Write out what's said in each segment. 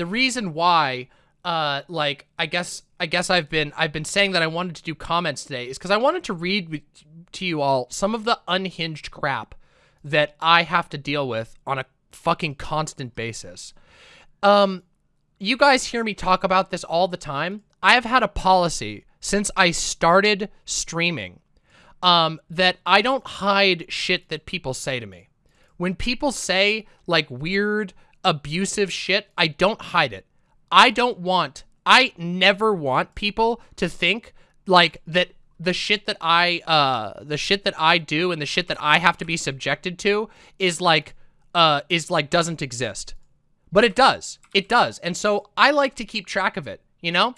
the reason why uh like I guess I guess I've been I've been saying that I wanted to do comments today is because I wanted to read with, to you all some of the unhinged crap that I have to deal with on a fucking constant basis. Um, you guys hear me talk about this all the time. I have had a policy since I started streaming um, that I don't hide shit that people say to me. When people say like weird, abusive shit, I don't hide it. I don't want, I never want people to think like that the shit that I, uh, the shit that I do and the shit that I have to be subjected to is like, uh, is like doesn't exist. But it does. It does. And so I like to keep track of it, you know?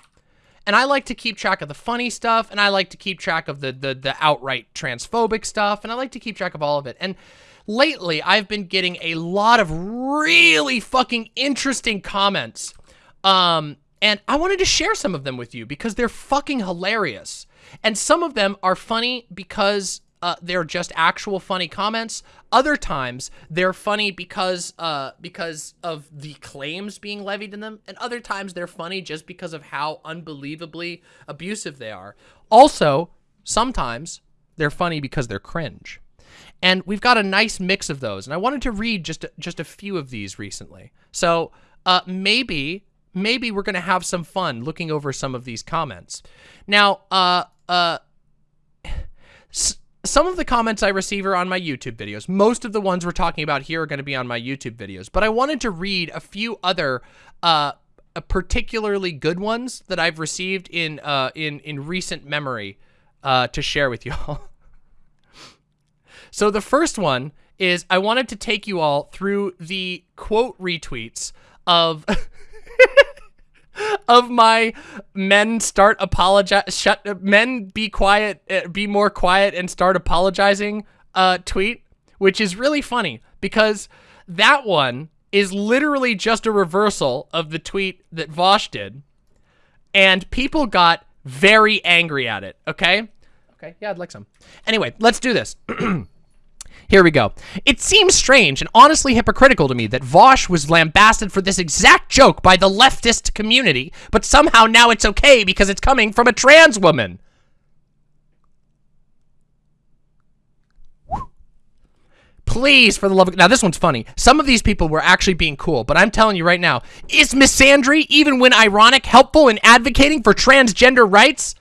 And I like to keep track of the funny stuff, and I like to keep track of the, the, the outright transphobic stuff, and I like to keep track of all of it. And lately, I've been getting a lot of really fucking interesting comments. Um, and I wanted to share some of them with you because they're fucking hilarious. And some of them are funny because uh, they're just actual funny comments. Other times they're funny because uh, because of the claims being levied in them, and other times they're funny just because of how unbelievably abusive they are. Also, sometimes they're funny because they're cringe. And we've got a nice mix of those, and I wanted to read just just a few of these recently. So uh, maybe maybe we're gonna have some fun looking over some of these comments. Now, uh, uh some of the comments I receive are on my YouTube videos. Most of the ones we're talking about here are going to be on my YouTube videos. But I wanted to read a few other uh, particularly good ones that I've received in uh, in in recent memory uh, to share with you all. So the first one is I wanted to take you all through the quote retweets of of my men start apologize shut men be quiet uh, be more quiet and start apologizing uh tweet which is really funny because that one is literally just a reversal of the tweet that Vaush did and people got very angry at it okay? Okay yeah I'd like some. Anyway let's do this Here we go. It seems strange and honestly hypocritical to me that Vaush was lambasted for this exact joke by the leftist community, but somehow now it's okay because it's coming from a trans woman. Please, for the love of... Now, this one's funny. Some of these people were actually being cool, but I'm telling you right now, is Miss misandry, even when ironic, helpful in advocating for transgender rights?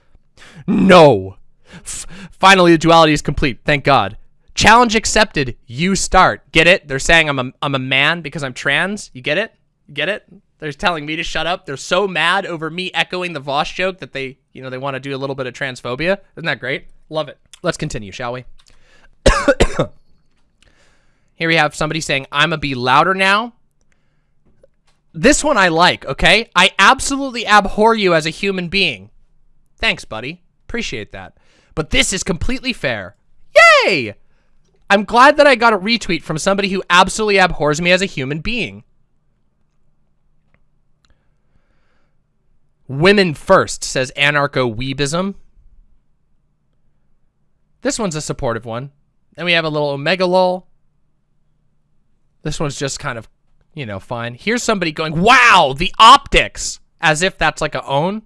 No. F finally, the duality is complete. Thank God. Challenge accepted. You start. Get it? They're saying I'm a, I'm a man because I'm trans. You get it? You get it? They're telling me to shut up. They're so mad over me echoing the Vaush joke that they, you know, they want to do a little bit of transphobia. Isn't that great? Love it. Let's continue, shall we? Here we have somebody saying, I'm a be louder now. This one I like, okay? I absolutely abhor you as a human being. Thanks, buddy. Appreciate that. But this is completely fair. Yay! I'm glad that I got a retweet from somebody who absolutely abhors me as a human being. Women first, says anarcho-weebism. This one's a supportive one. Then we have a little omega lol. This one's just kind of, you know, fine. Here's somebody going, wow, the optics, as if that's like a own.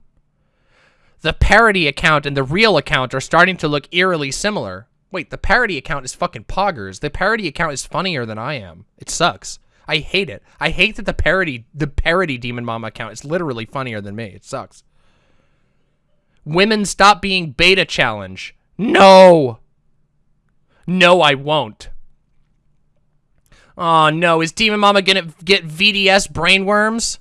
The parody account and the real account are starting to look eerily similar. Wait, the parody account is fucking poggers. The parody account is funnier than I am. It sucks. I hate it. I hate that the parody, the parody Demon Mama account is literally funnier than me. It sucks. Women stop being beta challenge. No. No, I won't. Oh no, is Demon Mama gonna get VDS brainworms?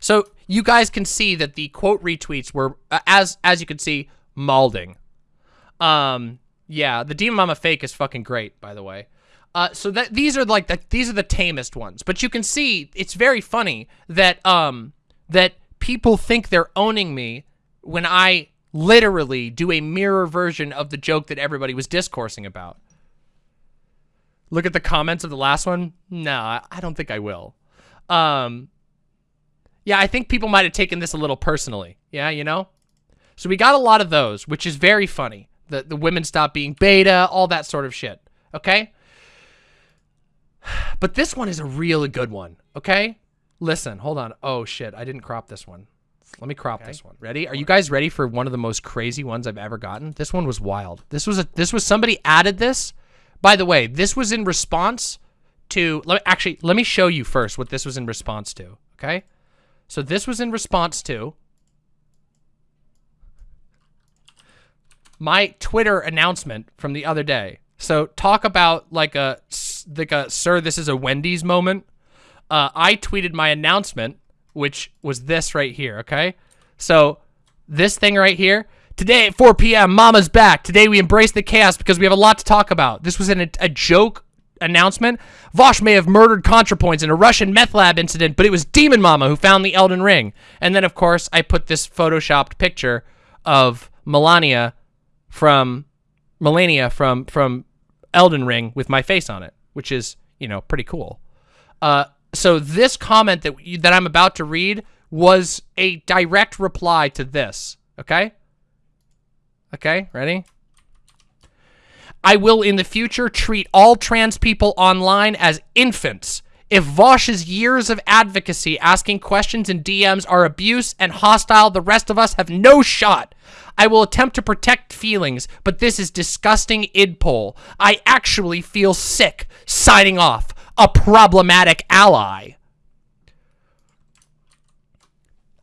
So you guys can see that the quote retweets were, uh, as as you can see, malding. Um, yeah, the Demon Mama fake is fucking great, by the way. Uh, so that these are like the these are the tamest ones, but you can see it's very funny that um that people think they're owning me when I literally do a mirror version of the joke that everybody was discoursing about. Look at the comments of the last one. No, I don't think I will. Um, yeah, I think people might have taken this a little personally. Yeah, you know? So we got a lot of those, which is very funny. The, the women stop being beta, all that sort of shit. Okay? But this one is a really good one. Okay? Listen, hold on. Oh shit, I didn't crop this one. Let me crop okay. this one. Ready? Are you guys ready for one of the most crazy ones I've ever gotten? This one was wild. This was a this was somebody added this. By the way, this was in response to let me actually let me show you first what this was in response to, okay? So this was in response to my Twitter announcement from the other day. So talk about like a like a sir this is a Wendy's moment. Uh, I tweeted my announcement which was this right here, okay? So this thing right here, today at 4 p.m., Mama's back. Today we embrace the chaos because we have a lot to talk about. This was an, a joke announcement. Vaush may have murdered ContraPoints in a Russian meth lab incident, but it was Demon Mama who found the Elden Ring. And then, of course, I put this photoshopped picture of Malenia from Malenia from from Elden Ring with my face on it, which is, you know, pretty cool. Uh, so this comment that that I'm about to read was a direct reply to this. Okay? Okay, ready? I will in the future treat all trans people online as infants. If Vaush's years of advocacy asking questions in DMs are abuse and hostile, the rest of us have no shot. I will attempt to protect feelings, but this is disgusting idpol. I actually feel sick. Signing off a problematic ally.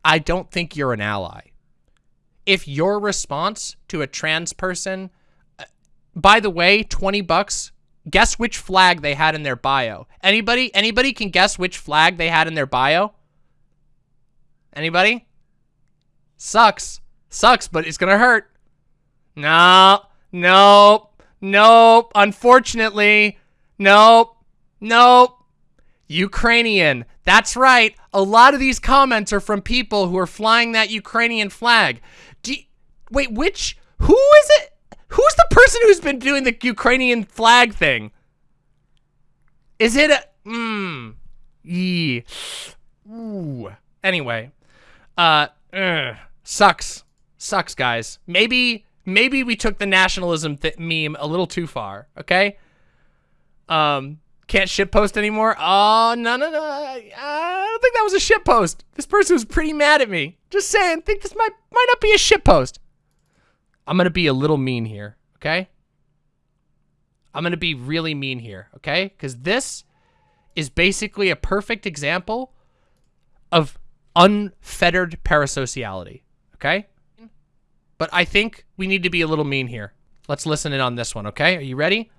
I don't think you're an ally. If your response to a trans person, uh, by the way, 20 bucks, guess which flag they had in their bio. Anybody, anybody can guess which flag they had in their bio? Anybody? Sucks. Sucks, but it's gonna hurt. No, nope, nope, unfortunately, nope. Nope. Ukrainian. That's right. A lot of these comments are from people who are flying that Ukrainian flag. You, wait, which? Who is it? Who's the person who's been doing the Ukrainian flag thing? Is it a... Mmm. Yee. Ooh. Anyway. Uh, ugh. Sucks. Sucks, guys. Maybe, maybe we took the nationalism meme a little too far, okay? Um, can't shitpost anymore? Oh, no, no, no. I don't think that was a shitpost. This person was pretty mad at me. Just saying, think this might might not be a shitpost. I'm going to be a little mean here, okay? I'm going to be really mean here, okay? Because this is basically a perfect example of unfettered parasociality, okay? But I think we need to be a little mean here. Let's listen in on this one, okay? Are you ready?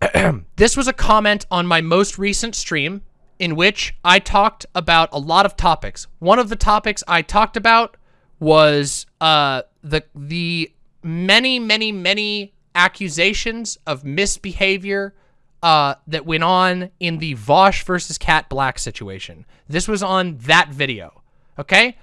this was a comment on my most recent stream in which I talked about a lot of topics. One of the topics I talked about was uh, the the many, many, many accusations of misbehavior uh, that went on in the Vaush versus Kat Blaque situation. This was on that video, okay?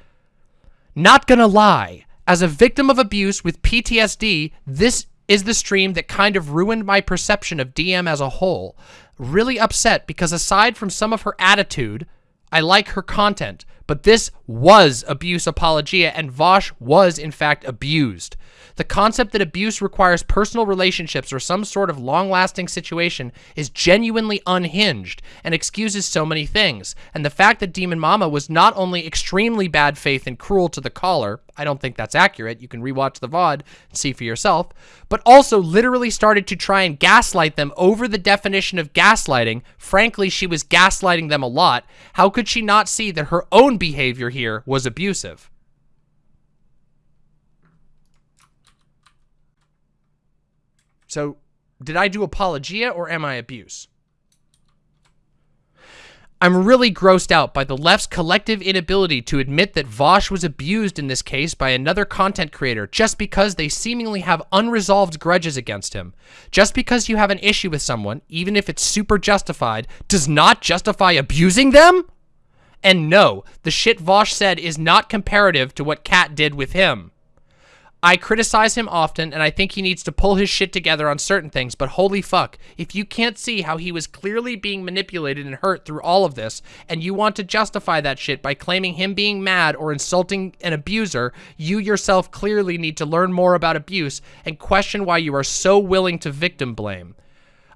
Not gonna lie, as a victim of abuse with PTSD, this is the stream that kind of ruined my perception of DM as a whole. Really upset because aside from some of her attitude, I like her content, but this was abuse apologia and Vaush was in fact abused. The concept that abuse requires personal relationships or some sort of long-lasting situation is genuinely unhinged and excuses so many things. And the fact that Demon Mama was not only extremely bad faith and cruel to the caller, I don't think that's accurate, you can rewatch the VOD and see for yourself, but also literally started to try and gaslight them over the definition of gaslighting. Frankly, she was gaslighting them a lot. How could she not see that her own behavior here was abusive? So did I do apologia or am I abuse? I'm really grossed out by the left's collective inability to admit that Vaush was abused in this case by another content creator just because they seemingly have unresolved grudges against him. Just because you have an issue with someone, even if it's super justified, does not justify abusing them? And no, the shit Vaush said is not comparative to what Kat did with him. I criticize him often, and I think he needs to pull his shit together on certain things, but holy fuck, if you can't see how he was clearly being manipulated and hurt through all of this, and you want to justify that shit by claiming him being mad or insulting an abuser, you yourself clearly need to learn more about abuse and question why you are so willing to victim blame.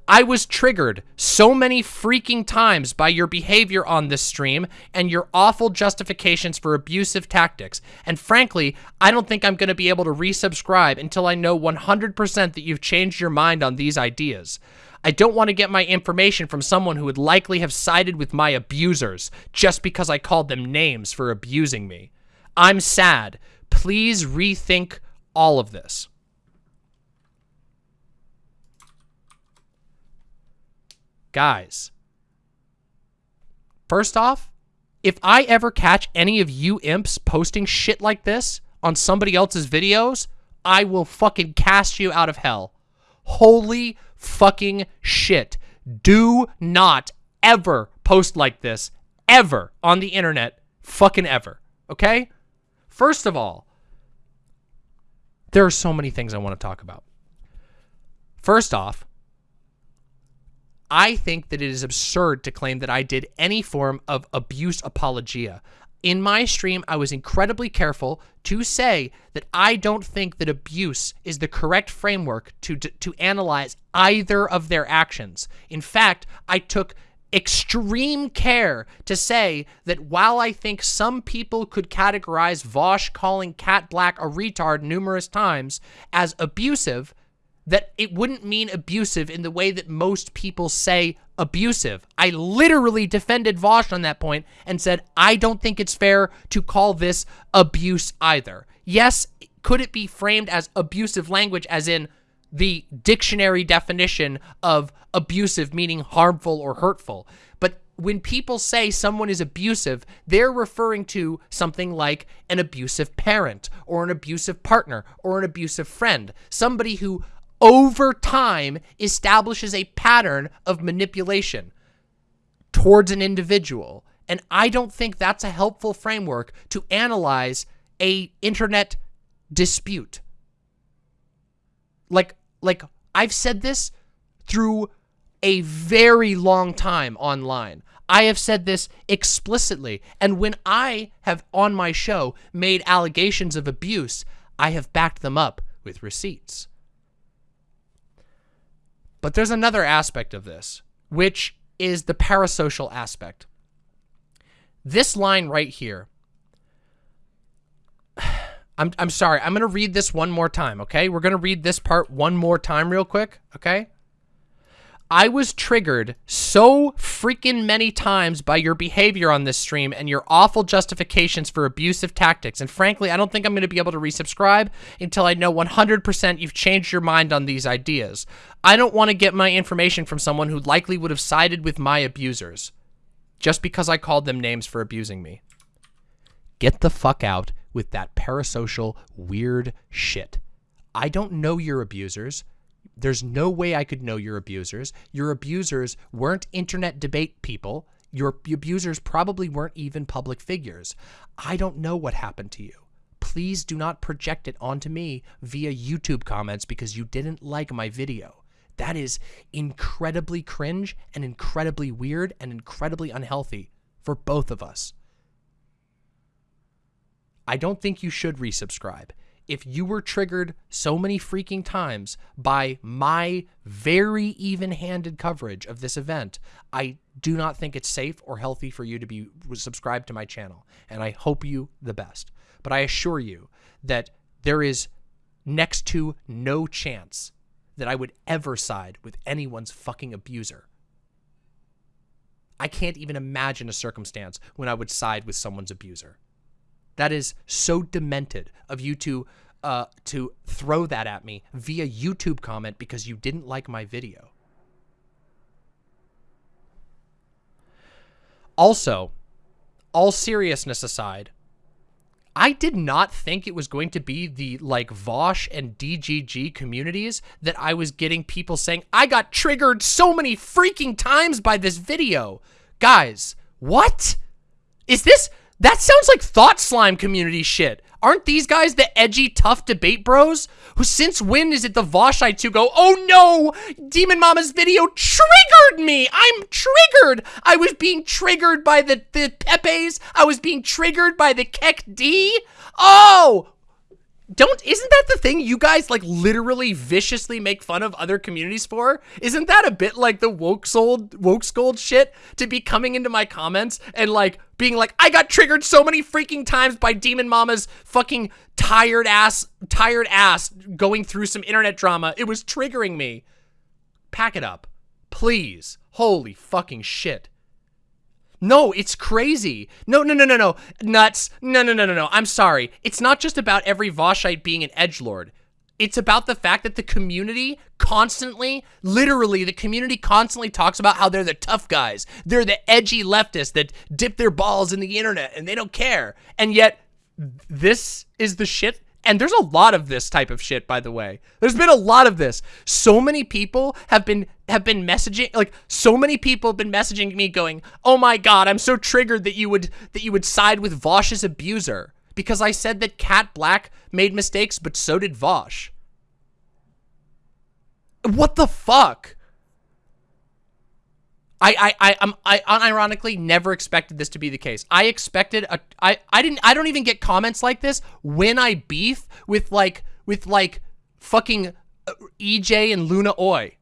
I was triggered so many freaking times by your behavior on this stream and your awful justifications for abusive tactics. And frankly, I don't think I'm going to be able to resubscribe until I know 100% that you've changed your mind on these ideas. I don't want to get my information from someone who would likely have sided with my abusers just because I called them names for abusing me. I'm sad. Please rethink all of this. Guys, first off, if I ever catch any of you imps posting shit like this on somebody else's videos, I will fucking cast you out of hell. Holy fucking shit. Do not ever post like this ever on the internet. Fucking ever. Okay? First of all, there are so many things I want to talk about. First off, I think that it is absurd to claim that I did any form of abuse apologia. In my stream, I was incredibly careful to say that I don't think that abuse is the correct framework to, to, to analyze either of their actions. In fact, I took extreme care to say that while I think some people could categorize Vaush calling Kat Blaque a retard numerous times as abusive, that it wouldn't mean abusive in the way that most people say abusive. I literally defended Vaush on that point and said, I don't think it's fair to call this abuse either. Yes, could it be framed as abusive language as in the dictionary definition of abusive meaning harmful or hurtful? But when people say someone is abusive, they're referring to something like an abusive parent or an abusive partner or an abusive friend, somebody who over time establishes a pattern of manipulation towards an individual. And I don't think that's a helpful framework to analyze a internet dispute. Like, like I've said this through a very long time online. I have said this explicitly. And when I have on my show made allegations of abuse, I have backed them up with receipts. But there's another aspect of this, which is the parasocial aspect. This line right here, I'm, I'm sorry, I'm going to read this one more time, okay? We're going to read this part one more time real quick, okay? I was triggered so freaking many times by your behavior on this stream and your awful justifications for abusive tactics. And frankly, I don't think I'm going to be able to resubscribe until I know 100% you've changed your mind on these ideas. I don't want to get my information from someone who likely would have sided with my abusers just because I called them names for abusing me. Get the fuck out with that parasocial weird shit. I don't know your abusers. There's no way I could know your abusers. Your abusers weren't internet debate people. Your abusers probably weren't even public figures. I don't know what happened to you. Please do not project it onto me via YouTube comments because you didn't like my video. That is incredibly cringe and incredibly weird and incredibly unhealthy for both of us. I don't think you should resubscribe if you were triggered so many freaking times by my very even-handed coverage of this event, I do not think it's safe or healthy for you to be subscribed to my channel. And I hope you the best. But I assure you that there is next to no chance that I would ever side with anyone's fucking abuser. I can't even imagine a circumstance when I would side with someone's abuser. That is so demented of you to uh, to throw that at me via YouTube comment because you didn't like my video. Also, all seriousness aside, I did not think it was going to be the like Vaush and DGG communities that I was getting people saying, I got triggered so many freaking times by this video. Guys, what? Is this, that sounds like Thought Slime community shit. Aren't these guys the edgy, tough debate bros? Who since when is it the Vaushite who go, oh no, Demon Mama's video triggered me. I'm triggered. I was being triggered by the, the Pepes. I was being triggered by the Keck D. Oh, don't isn't that the thing you guys like literally viciously make fun of other communities for? Isn't that a bit like the woke sold woke scold shit to be coming into my comments and like being like, I got triggered so many freaking times by Demon Mama's fucking tired ass tired ass going through some internet drama. It was triggering me. Pack it up. Please. Holy fucking shit. No, it's crazy. No, no, no, no, no. Nuts. No, no, no, no, no. I'm sorry. It's not just about every Vaushite being an edge lord. It's about the fact that the community constantly, literally, the community constantly talks about how they're the tough guys. They're the edgy leftists that dip their balls in the internet and they don't care. And yet, this is the shit and there's a lot of this type of shit, by the way. There's been a lot of this. So many people have been have been messaging like so many people have been messaging me going, "Oh my god, I'm so triggered that you would that you would side with Vaush's abuser because I said that Kat Blaque made mistakes, but so did Vaush." What the fuck? I, I, I, I'm, I unironically never expected this to be the case. I expected a, I, I didn't, I don't even get comments like this when I beef with like, with like fucking uh, EJ and Luna Oi.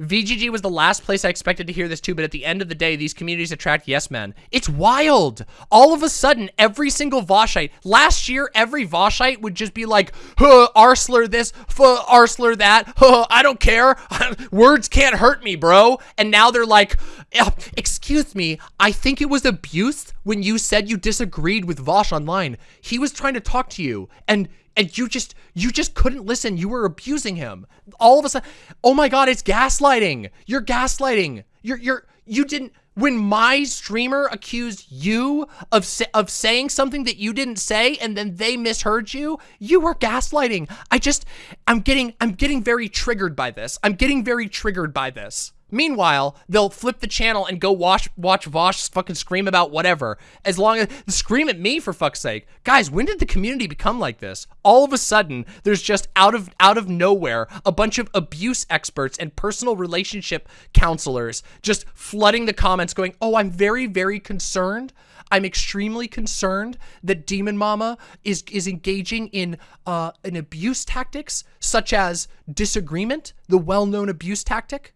VGG was the last place I expected to hear this too, but at the end of the day, these communities attract yes men. It's wild. All of a sudden, every single Vaushite, last year, every Vaushite would just be like, huh, Arsler this, huh, Arsler that, huh, I don't care. Words can't hurt me, bro. And now they're like, Oh, excuse me, I think it was abuse when you said you disagreed with Vaush online. He was trying to talk to you, and and you just you just couldn't listen. You were abusing him. All of a sudden, oh my god, it's gaslighting. You're gaslighting. You're you're you didn't when my streamer accused you of of saying something that you didn't say and then they misheard you, you were gaslighting. I just I'm getting I'm getting very triggered by this. I'm getting very triggered by this. Meanwhile, they'll flip the channel and go watch watch Vaush fucking scream about whatever. As long as scream at me for fuck's sake. Guys, when did the community become like this? All of a sudden, there's just out of out of nowhere a bunch of abuse experts and personal relationship counselors just flooding the comments going, "Oh, I'm very very concerned. I'm extremely concerned that Demon Mama is is engaging in uh in abuse tactics such as disagreement, the well-known abuse tactic."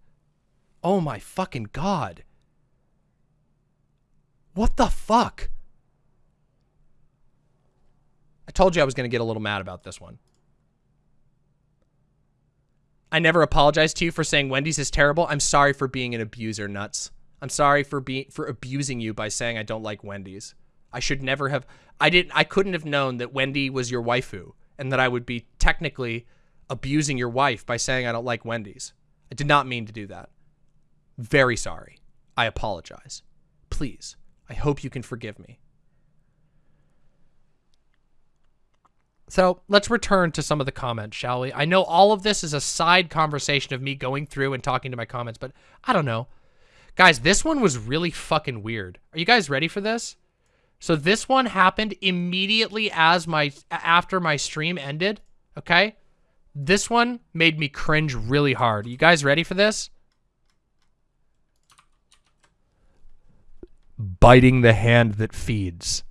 Oh my fucking god. What the fuck? I told you I was going to get a little mad about this one. I never apologized to you for saying Wendy's is terrible. I'm sorry for being an abuser, nuts. I'm sorry for being for abusing you by saying I don't like Wendy's. I should never have I didn't I couldn't have known that Wendy was your waifu and that I would be technically abusing your wife by saying I don't like Wendy's. I did not mean to do that. Very sorry. I apologize. Please, I hope you can forgive me. So let's return to some of the comments, shall we? I know all of this is a side conversation of me going through and talking to my comments, but I don't know. Guys, this one was really fucking weird. Are you guys ready for this? So this one happened immediately as my after my stream ended, okay? This one made me cringe really hard. You guys ready for this? Biting the hand that feeds.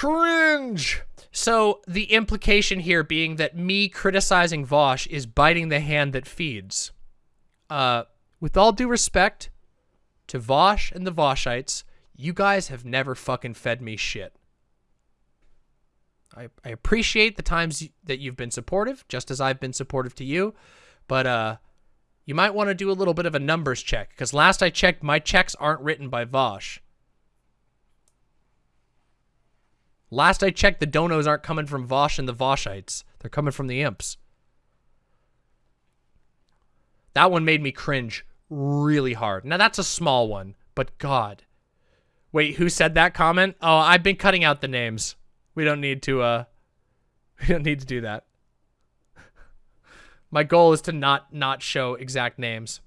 cringe. So the implication here being that me criticizing Vaush is biting the hand that feeds. Uh, with all due respect to Vaush and the Vaushites, you guys have never fucking fed me shit. I, I appreciate the times that you've been supportive, just as I've been supportive to you, but uh, you might want to do a little bit of a numbers check, because last I checked, my checks aren't written by Vaush. Last I checked, the donos aren't coming from Vaush and the Vaushites. They're coming from the imps. That one made me cringe really hard. Now, that's a small one, but God. Wait, who said that comment? Oh, I've been cutting out the names. We don't need to, uh, we don't need to do that. My goal is to not, not show exact names.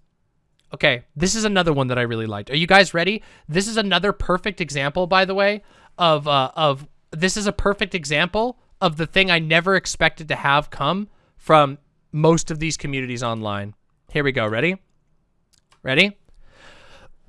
Okay, this is another one that I really liked. Are you guys ready? This is another perfect example, by the way, of, uh, of, this is a perfect example of the thing I never expected to have come from most of these communities online. Here we go. Ready? Ready?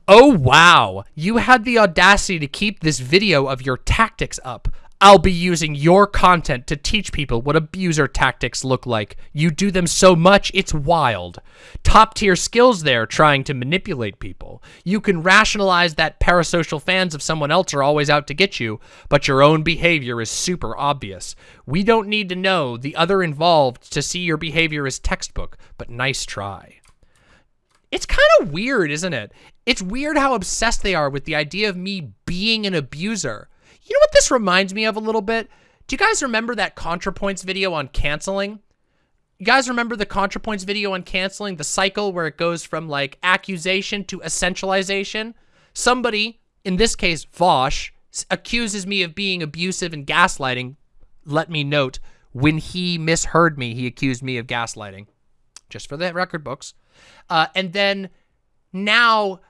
Oh, wow. You had the audacity to keep this video of your tactics up. I'll be using your content to teach people what abuser tactics look like. You do them so much, it's wild. Top tier skills there trying to manipulate people. You can rationalize that parasocial fans of someone else are always out to get you, but your own behavior is super obvious. We don't need to know the other involved to see your behavior as textbook, but nice try. It's kind of weird, isn't it? It's weird how obsessed they are with the idea of me being an abuser. You know what this reminds me of a little bit? Do you guys remember that ContraPoints video on canceling? You guys remember the ContraPoints video on canceling? The cycle where it goes from like accusation to essentialization? Somebody, in this case Vaush, accuses me of being abusive and gaslighting. Let me note, when he misheard me, he accused me of gaslighting. Just for the record books. Uh, and then now,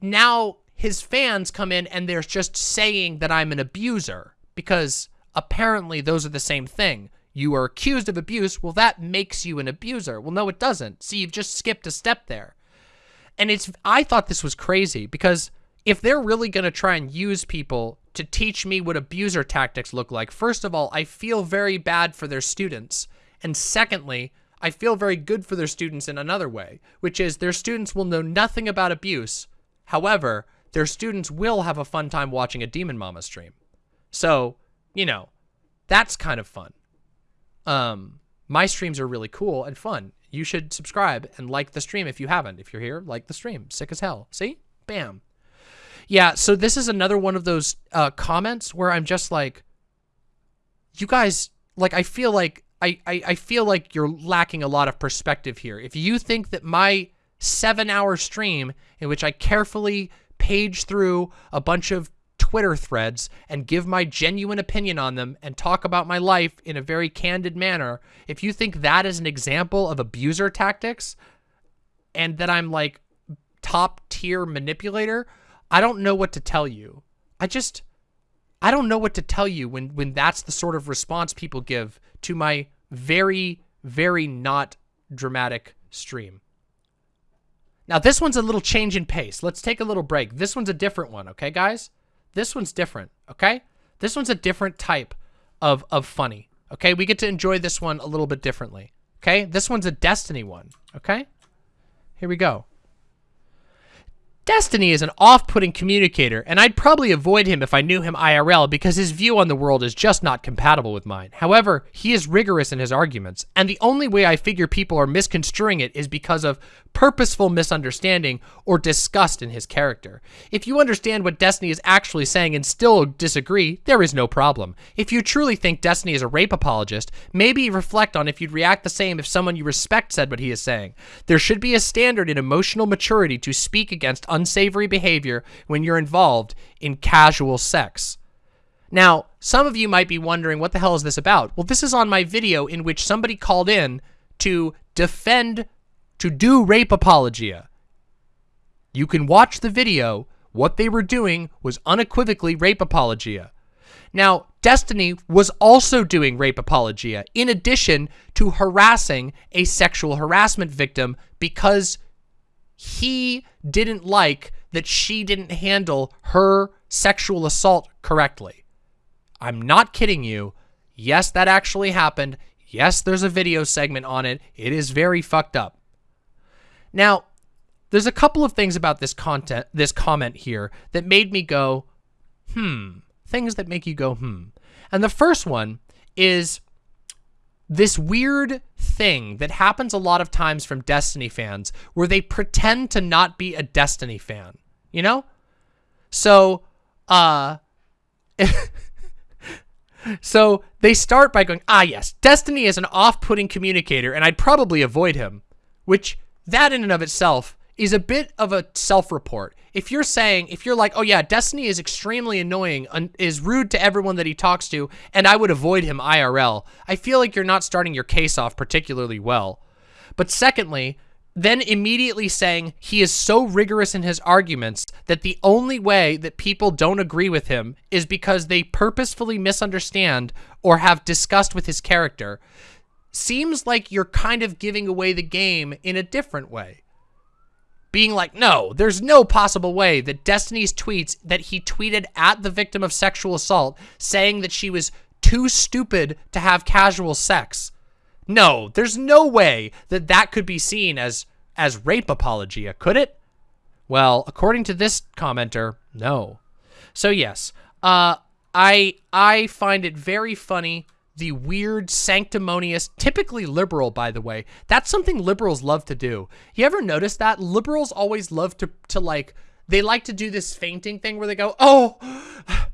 now his fans come in and they're just saying that I'm an abuser because apparently those are the same thing. You are accused of abuse. Well, that makes you an abuser. Well, no, it doesn't. See, you've just skipped a step there. And it's, I thought this was crazy because if they're really going to try and use people to teach me what abuser tactics look like, first of all, I feel very bad for their students. And secondly, I feel very good for their students in another way, which is their students will know nothing about abuse. However, their students will have a fun time watching a Demon Mama stream. So, you know, that's kind of fun. Um, my streams are really cool and fun. You should subscribe and like the stream if you haven't. If you're here, like the stream. Sick as hell. See? Bam. Yeah, so this is another one of those uh, comments where I'm just like, you guys, like, I feel like, I, I, feel like you're lacking a lot of perspective here. If you think that my seven hour stream in which I carefully page through a bunch of Twitter threads and give my genuine opinion on them and talk about my life in a very candid manner, if you think that is an example of abuser tactics and that I'm like top tier manipulator, I don't know what to tell you. I just, I don't know what to tell you when, when that's the sort of response people give to my very, very not dramatic stream. Now, this one's a little change in pace. Let's take a little break. This one's a different one, okay, guys? This one's different, okay? This one's a different type of, of funny, okay? We get to enjoy this one a little bit differently, okay? This one's a Destiny one, okay? Here we go. Destiny is an off-putting communicator, and I'd probably avoid him if I knew him IRL because his view on the world is just not compatible with mine. However, he is rigorous in his arguments, and the only way I figure people are misconstruing it is because of purposeful misunderstanding or disgust in his character. If you understand what Destiny is actually saying and still disagree, there is no problem. If you truly think Destiny is a rape apologist, maybe reflect on if you'd react the same if someone you respect said what he is saying. There should be a standard in emotional maturity to speak against unsavory behavior when you're involved in casual sex. Now, some of you might be wondering, what the hell is this about? Well, this is on my video in which somebody called in to defend, to do rape apologia. You can watch the video. What they were doing was unequivocally rape apologia. Now, Destiny was also doing rape apologia in addition to harassing a sexual harassment victim because he didn't like that she didn't handle her sexual assault correctly. I'm not kidding you. Yes, that actually happened. Yes, there's a video segment on it. It is very fucked up. Now, there's a couple of things about this content, this comment here that made me go, hmm, things that make you go, hmm. And the first one is this weird thing that happens a lot of times from Destiny fans where they pretend to not be a Destiny fan, you know? So, uh, so they start by going, ah, yes, Destiny is an off-putting communicator and I'd probably avoid him, which that in and of itself is a bit of a self-report. If you're saying, if you're like, oh yeah, Destiny is extremely annoying, and is rude to everyone that he talks to, and I would avoid him IRL, I feel like you're not starting your case off particularly well. But secondly, then immediately saying he is so rigorous in his arguments that the only way that people don't agree with him is because they purposefully misunderstand or have disgust with his character seems like you're kind of giving away the game in a different way. Being like, no, there's no possible way that Destiny's tweets that he tweeted at the victim of sexual assault saying that she was too stupid to have casual sex. No, there's no way that that could be seen as as rape apologia, could it? Well, according to this commenter, no. So yes, uh, I I find it very funny the weird, sanctimonious, typically liberal, by the way. That's something liberals love to do. You ever notice that? Liberals always love to, to like, they like to do this fainting thing where they go, oh,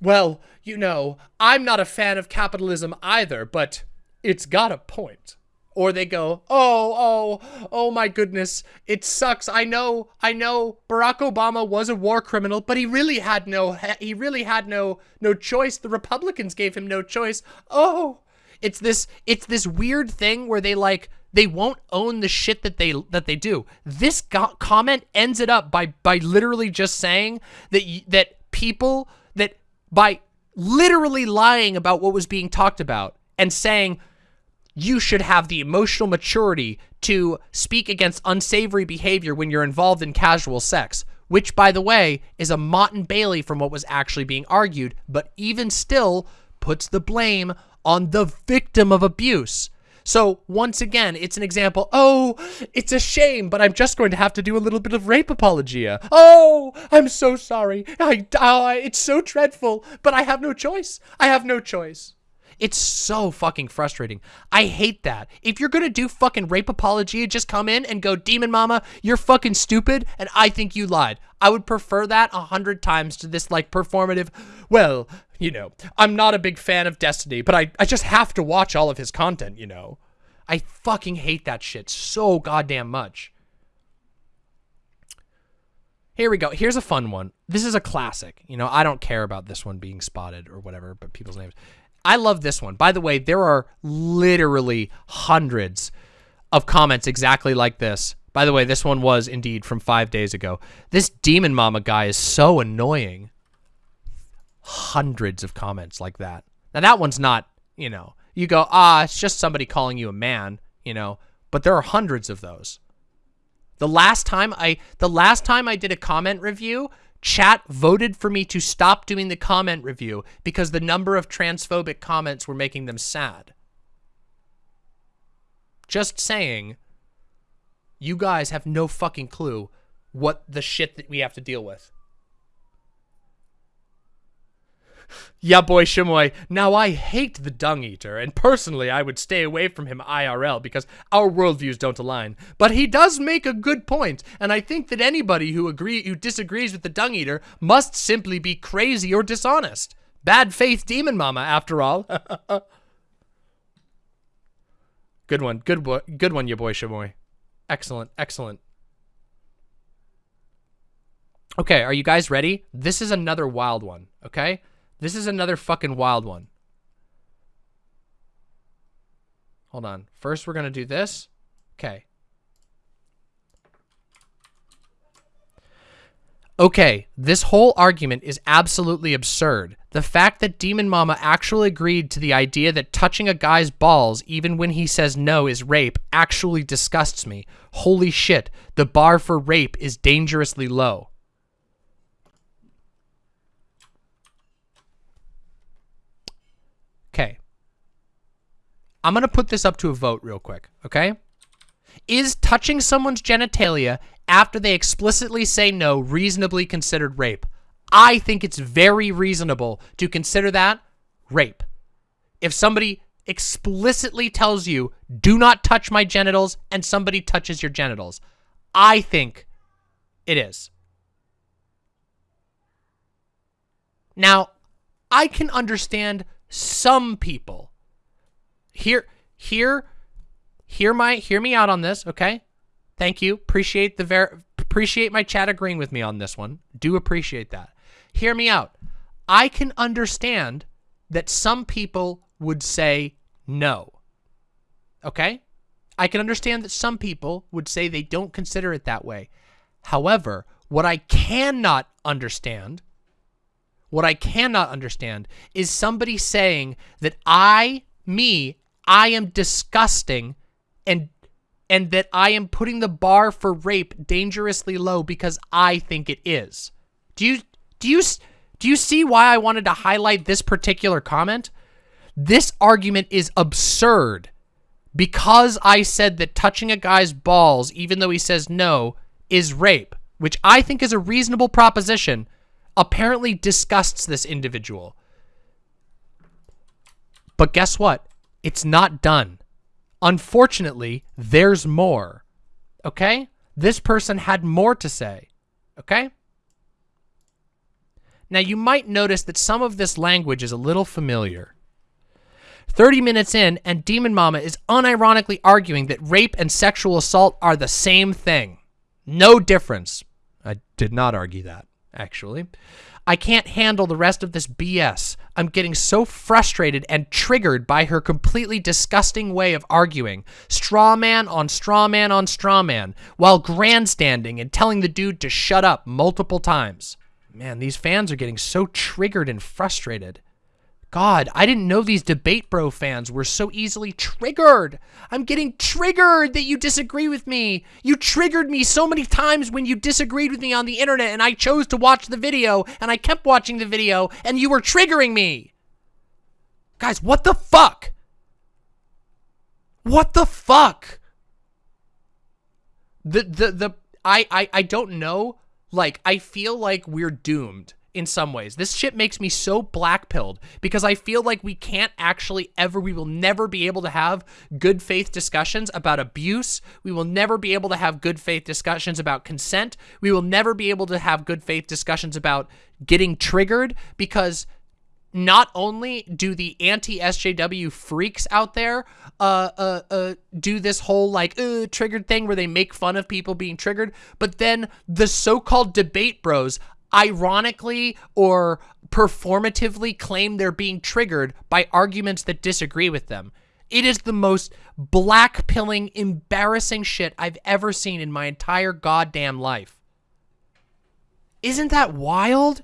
well, you know, I'm not a fan of capitalism either, but it's got a point. Or they go, oh, oh, oh my goodness, it sucks. I know, I know Barack Obama was a war criminal, but he really had no, he really had no, no choice. The Republicans gave him no choice. Oh, it's this, it's this weird thing where they like, they won't own the shit that they that they do. This comment ends it up by by literally just saying that that people that by literally lying about what was being talked about and saying you should have the emotional maturity to speak against unsavory behavior when you're involved in casual sex, which, by the way, is a Motte and Bailey from what was actually being argued, but even still puts the blame on the victim of abuse. So once again, it's an example. Oh, it's a shame, but I'm just going to have to do a little bit of rape apologia. Oh, I'm so sorry. I, uh, it's so dreadful, but I have no choice. I have no choice. It's so fucking frustrating. I hate that. If you're gonna do fucking rape apology, just come in and go, Demon Mama, you're fucking stupid, and I think you lied. I would prefer that a hundred times to this like performative, well, you know, I'm not a big fan of Destiny, but I, I just have to watch all of his content, you know. I fucking hate that shit so goddamn much. Here we go. Here's a fun one. This is a classic. You know, I don't care about this one being spotted or whatever, but people's names. I love this one. By the way, there are literally hundreds of comments exactly like this. By the way, this one was indeed from five days ago. This Demon Mama guy is so annoying. Hundreds of comments like that. Now, that one's not, you know, you go, ah, it's just somebody calling you a man, you know, but there are hundreds of those. The last time I, the last time I did a comment review, Chat voted for me to stop doing the comment review because the number of transphobic comments were making them sad. Just saying, you guys have no fucking clue what the shit that we have to deal with. Yeah, boy Shimoy. Now, I hate the Dung Eater, and personally, I would stay away from him IRL because our worldviews don't align. But he does make a good point, and I think that anybody who agree who disagrees with the Dung Eater must simply be crazy or dishonest. Bad faith demon mama, after all. good one, good boy, good one, your boy Shimoy. Excellent, excellent. Okay, are you guys ready? This is another wild one, okay? This is another fucking wild one. Hold on. First, we're going to do this. Okay. Okay, this whole argument is absolutely absurd. The fact that Demon Mama actually agreed to the idea that touching a guy's balls, even when he says no, is rape actually disgusts me. Holy shit, the bar for rape is dangerously low. Okay. I'm going to put this up to a vote real quick, okay? Is touching someone's genitalia after they explicitly say no reasonably considered rape? I think it's very reasonable to consider that rape. If somebody explicitly tells you, do not touch my genitals, and somebody touches your genitals, I think it is. Now, I can understand some people. Hear, hear, hear my, hear me out on this, okay? Thank you. Appreciate the ver, appreciate my chat agreeing with me on this one. Do appreciate that. Hear me out. I can understand that some people would say no. Okay? I can understand that some people would say they don't consider it that way. However, what I cannot understand, what I cannot understand is somebody saying that I, me, I am disgusting and and that I am putting the bar for rape dangerously low because I think it is. Do you do you do you see why I wanted to highlight this particular comment? This argument is absurd because I said that touching a guy's balls even though he says no is rape, which I think is a reasonable proposition, apparently disgusts this individual. But guess what? It's not done. Unfortunately, there's more. Okay? This person had more to say. Okay? Now, you might notice that some of this language is a little familiar. 30 minutes in, and Demon Mama is unironically arguing that rape and sexual assault are the same thing. No difference. I did not argue that, actually. I can't handle the rest of this BS. I'm getting so frustrated and triggered by her completely disgusting way of arguing. Straw man on straw man on straw man, while grandstanding and telling the dude to shut up multiple times. Man, these fans are getting so triggered and frustrated. God, I didn't know these debate bro fans were so easily triggered. I'm getting triggered that you disagree with me. You triggered me so many times when you disagreed with me on the internet and I chose to watch the video and I kept watching the video and you were triggering me. Guys, what the fuck? What the fuck? The, the, the, I, I, I don't know. Like, I feel like we're doomed in some ways. This shit makes me so black-pilled because I feel like we can't actually ever, we will never be able to have good faith discussions about abuse. We will never be able to have good faith discussions about consent. We will never be able to have good faith discussions about getting triggered because not only do the anti-SJW freaks out there uh, uh, uh, do this whole like uh, triggered thing where they make fun of people being triggered, but then the so-called debate bros ironically or performatively claim they're being triggered by arguments that disagree with them. It is the most black-pilling, embarrassing shit I've ever seen in my entire goddamn life. Isn't that wild?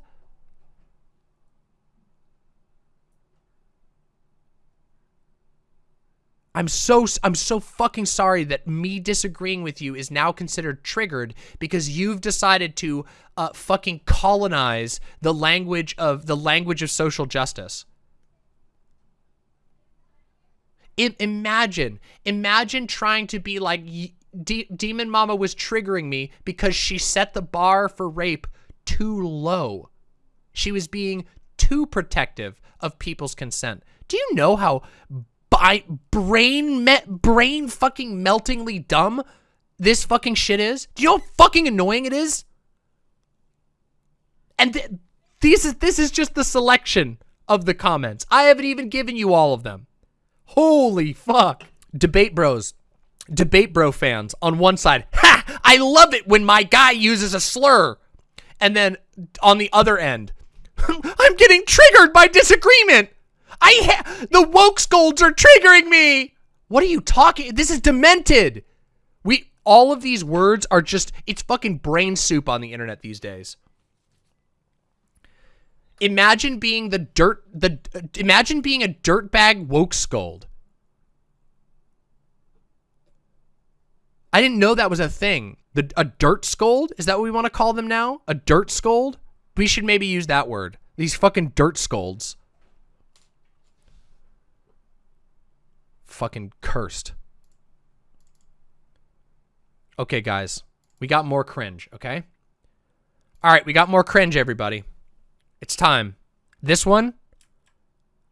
I'm so I'm so fucking sorry that me disagreeing with you is now considered triggered because you've decided to uh, fucking colonize the language of the language of social justice. I, imagine, imagine trying to be like D Demon Mama was triggering me because she set the bar for rape too low. She was being too protective of people's consent. Do you know how by brain met brain fucking meltingly dumb this fucking shit is? Do you know how fucking annoying it is? And th this is this is just the selection of the comments. I haven't even given you all of them. Holy fuck. Debate bros. Debate bro fans on one side. Ha! I love it when my guy uses a slur. And then on the other end, I'm getting triggered by disagreement. I the woke scolds are triggering me. What are you talking? This is demented. We all of these words are just it's fucking brain soup on the internet these days. Imagine being the dirt the imagine being a dirtbag woke scold. I didn't know that was a thing. The a dirt scold? Is that what we want to call them now? A dirt scold? We should maybe use that word. These fucking dirt scolds. Fucking cursed. Okay, guys. We got more cringe, okay? All right, we got more cringe, everybody. It's time. This one,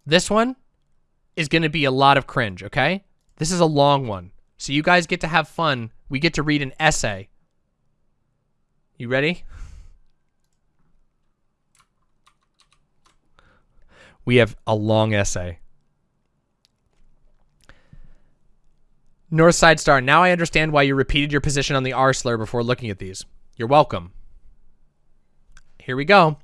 this one is going to be a lot of cringe, okay? This is a long one. So you guys get to have fun. We get to read an essay. You ready? We have a long essay. Northside Star, now I understand why you repeated your position on the R slur before looking at these. You're welcome. Here we go.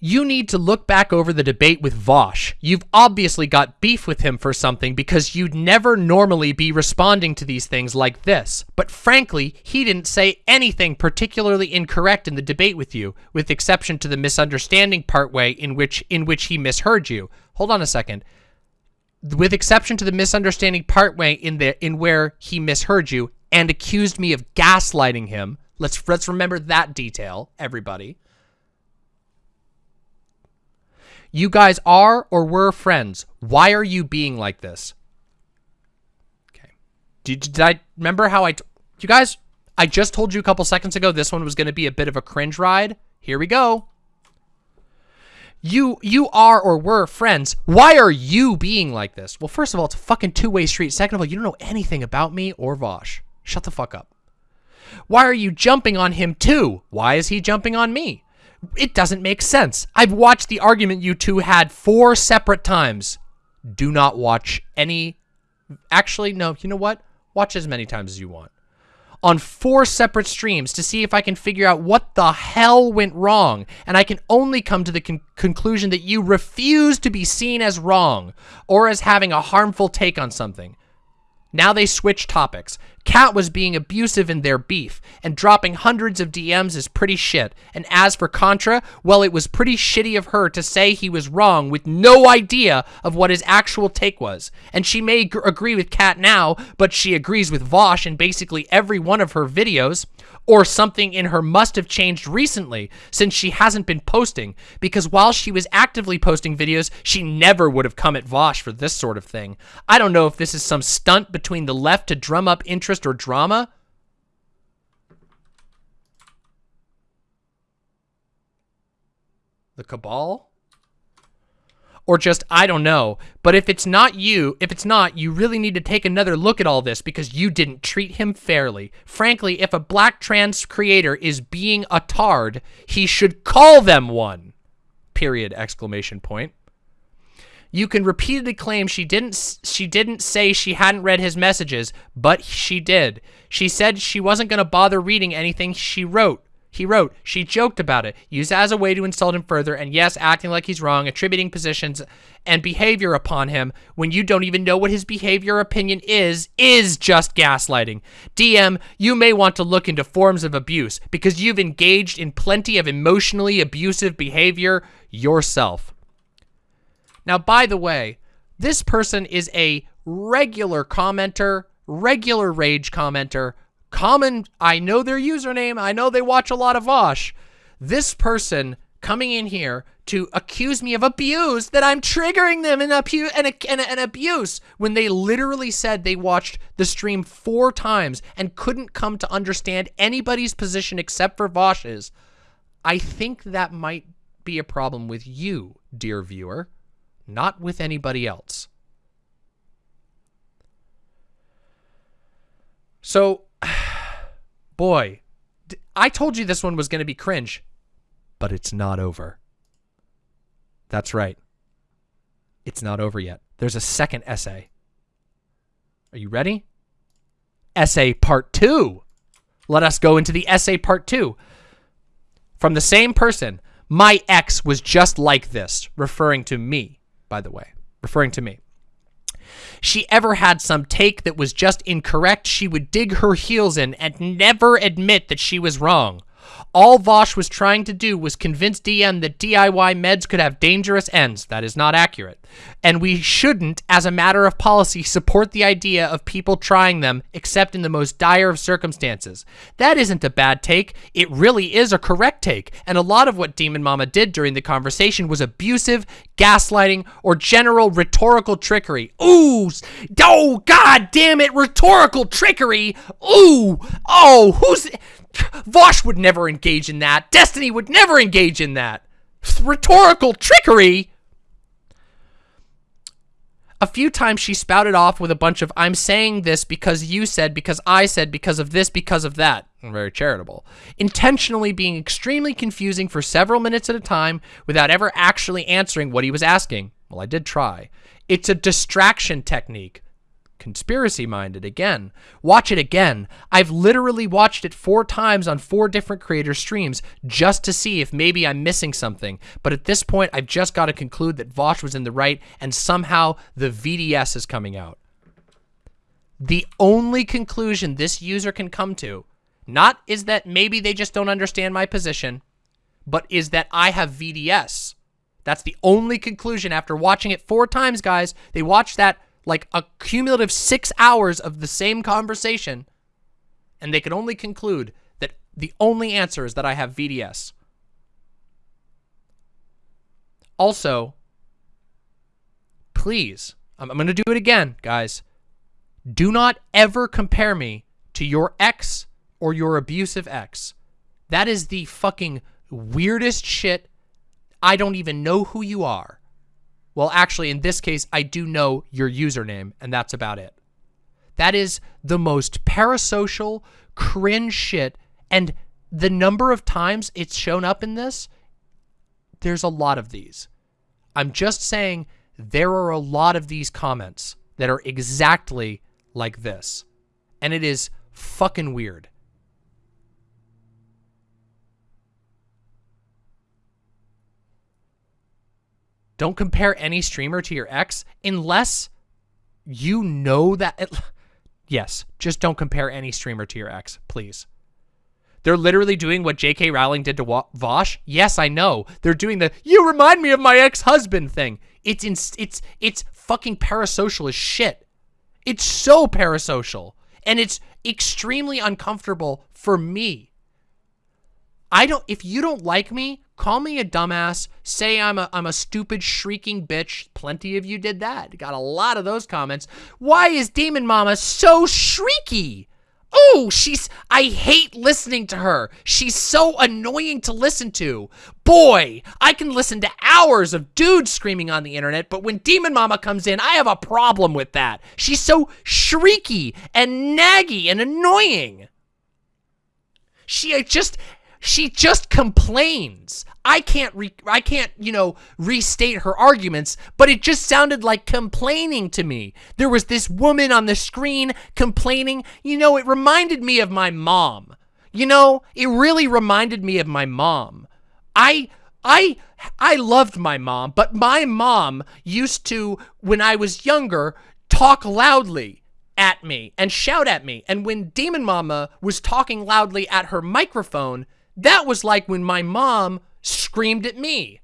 you need to look back over the debate with Vaush. You've obviously got beef with him for something because you'd never normally be responding to these things like this. But frankly, he didn't say anything particularly incorrect in the debate with you, with exception to the misunderstanding partway in which in which he misheard you. Hold on a second. With exception to the misunderstanding partway in the in where he misheard you and accused me of gaslighting him. Let's let's remember that detail, everybody. You guys are or were friends. Why are you being like this? Okay. Did, did I remember how I... you guys, I just told you a couple seconds ago this one was going to be a bit of a cringe ride. Here we go. You you are or were friends. Why are you being like this? Well, first of all, it's a fucking two-way street. Second of all, you don't know anything about me or Vaush. Shut the fuck up. Why are you jumping on him too? Why is he jumping on me? It doesn't make sense. I've watched the argument you two had four separate times. Do not watch any... Actually, no, you know what? Watch as many times as you want. On four separate streams to see if I can figure out what the hell went wrong. And I can only come to the con conclusion that you refuse to be seen as wrong or as having a harmful take on something. Now they switch topics. Kat was being abusive in their beef, and dropping hundreds of DMs is pretty shit. And as for Contra, well, it was pretty shitty of her to say he was wrong with no idea of what his actual take was. And she may agree with Kat now, but she agrees with Vaush in basically every one of her videos or something in her must have changed recently since she hasn't been posting because while she was actively posting videos, she never would have come at Vaush for this sort of thing. I don't know if this is some stunt between the left to drum up interest or drama. The Cabal? or just I don't know. But if it's not you, if it's not, you really need to take another look at all this because you didn't treat him fairly. Frankly, if a black trans creator is being a tard, he should call them one. Period exclamation point. You can repeatedly claim she didn't she didn't say she hadn't read his messages, but she did. She said she wasn't going to bother reading anything she wrote. He wrote, she joked about it, used it as a way to insult him further, and yes, acting like he's wrong, attributing positions and behavior upon him when you don't even know what his behavior or opinion is, is just gaslighting. DM, you may want to look into forms of abuse because you've engaged in plenty of emotionally abusive behavior yourself. Now, by the way, this person is a regular commenter, regular rage commenter, common, I know their username, I know they watch a lot of Vaush. This person coming in here to accuse me of abuse, that I'm triggering them in abu an, an, an abuse, when they literally said they watched the stream four times and couldn't come to understand anybody's position except for Vaush's. I think that might be a problem with you, dear viewer, not with anybody else. So Boy, I told you this one was going to be cringe, but it's not over. That's right. It's not over yet. There's a second essay. Are you ready? Essay part two. Let us go into the essay part two. From the same person, my ex was just like this, referring to me, by the way, referring to me she ever had some take that was just incorrect, she would dig her heels in and never admit that she was wrong. All Vaush was trying to do was convince DM that DIY meds could have dangerous ends. That is not accurate. And we shouldn't, as a matter of policy, support the idea of people trying them except in the most dire of circumstances. That isn't a bad take. It really is a correct take. And a lot of what Demon Mama did during the conversation was abusive, gaslighting, or general rhetorical trickery. Ooh, oh, god damn it, rhetorical trickery. Ooh, oh, who's... Vaush would never engage in that. Destiny would never engage in that. Rhetorical trickery? A few times she spouted off with a bunch of, I'm saying this because you said, because I said, because of this, because of that. Very charitable. Intentionally being extremely confusing for several minutes at a time without ever actually answering what he was asking. Well, I did try. It's a distraction technique. Conspiracy minded again. Watch it again. I've literally watched it four times on four different creator streams just to see if maybe I'm missing something. But at this point, I've just got to conclude that Vaush was in the right and somehow the VDS is coming out. The only conclusion this user can come to, not is that maybe they just don't understand my position, but is that I have VDS. That's the only conclusion after watching it four times, guys. They watched that like a cumulative six hours of the same conversation, and they could only conclude that the only answer is that I have VDS. Also, please, I'm, I'm going to do it again, guys. Do not ever compare me to your ex or your abusive ex. That is the fucking weirdest shit. I don't even know who you are. Well, actually, in this case, I do know your username, and that's about it. That is the most parasocial, cringe shit, and the number of times it's shown up in this, there's a lot of these. I'm just saying there are a lot of these comments that are exactly like this. And it is fucking weird. Don't compare any streamer to your ex unless you know that. It, yes, just don't compare any streamer to your ex, please. They're literally doing what J.K. Rowling did to Vaush. Yes, I know. They're doing the "you remind me of my ex-husband" thing. It's in, it's it's fucking parasocial as shit. It's so parasocial, and it's extremely uncomfortable for me. I don't. If you don't like me, Call me a dumbass. Say I'm a, I'm a stupid, shrieking bitch. Plenty of you did that. Got a lot of those comments. Why is Demon Mama so shrieky? Oh, she's, I hate listening to her. She's so annoying to listen to. Boy, I can listen to hours of dudes screaming on the internet, but when Demon Mama comes in, I have a problem with that. She's so shrieky and naggy and annoying. She just, she just complains. I can't re I can't, you know, restate her arguments, but it just sounded like complaining to me. There was this woman on the screen complaining. You know, it reminded me of my mom. You know, it really reminded me of my mom. I I I loved my mom, but my mom used to when I was younger talk loudly at me and shout at me. And when Demon Mama was talking loudly at her microphone, that was like when my mom screamed at me.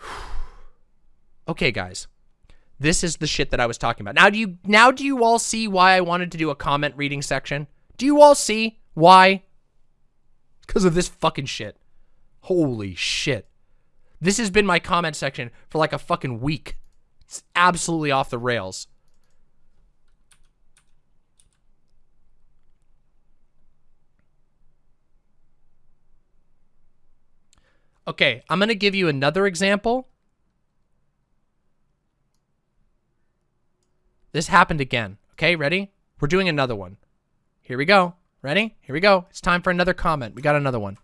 okay, guys. This is the shit that I was talking about. Now do you now do you all see why I wanted to do a comment reading section? Do you all see why? Because of this fucking shit. Holy shit. This has been my comment section for like a fucking week. It's absolutely off the rails. Okay, I'm going to give you another example. This happened again. Okay, ready? We're doing another one. Here we go. Ready? Here we go. It's time for another comment. We got another one.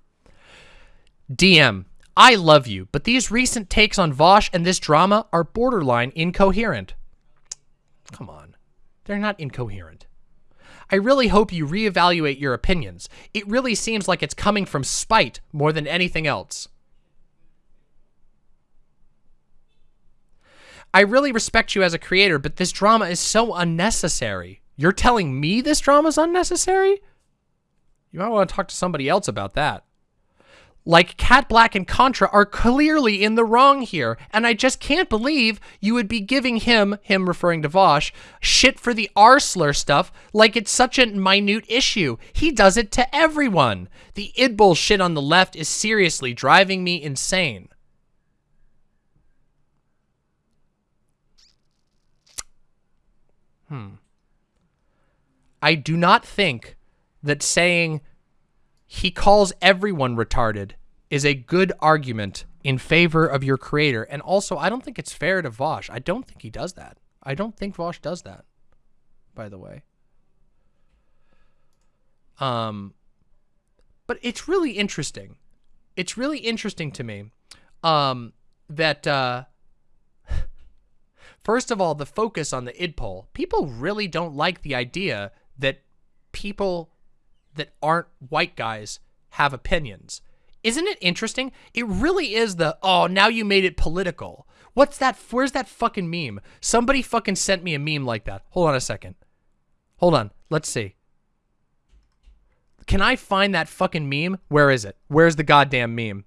DM, I love you, but these recent takes on Vaush and this drama are borderline incoherent. Come on. They're not incoherent. I really hope you reevaluate your opinions. It really seems like it's coming from spite more than anything else. I really respect you as a creator, but this drama is so unnecessary. You're telling me this drama is unnecessary? You might want to talk to somebody else about that. Like, Kat Blaque and Contra are clearly in the wrong here, and I just can't believe you would be giving him, him referring to Vaush, shit for the R slur stuff like it's such a minute issue. He does it to everyone. The idpol shit on the left is seriously driving me insane. Hmm. I do not think that saying he calls everyone retarded is a good argument in favor of your creator. And also, I don't think it's fair to Vaush. I don't think he does that. I don't think Vaush does that, by the way. Um, but it's really interesting. It's really interesting to me. Um, that uh first of all, the focus on the idpol. People really don't like the idea that people that aren't white guys have opinions. Isn't it interesting? It really is the, oh, now you made it political. What's that? Where's that fucking meme? Somebody fucking sent me a meme like that. Hold on a second. Hold on. Let's see. Can I find that fucking meme? Where is it? Where's the goddamn meme?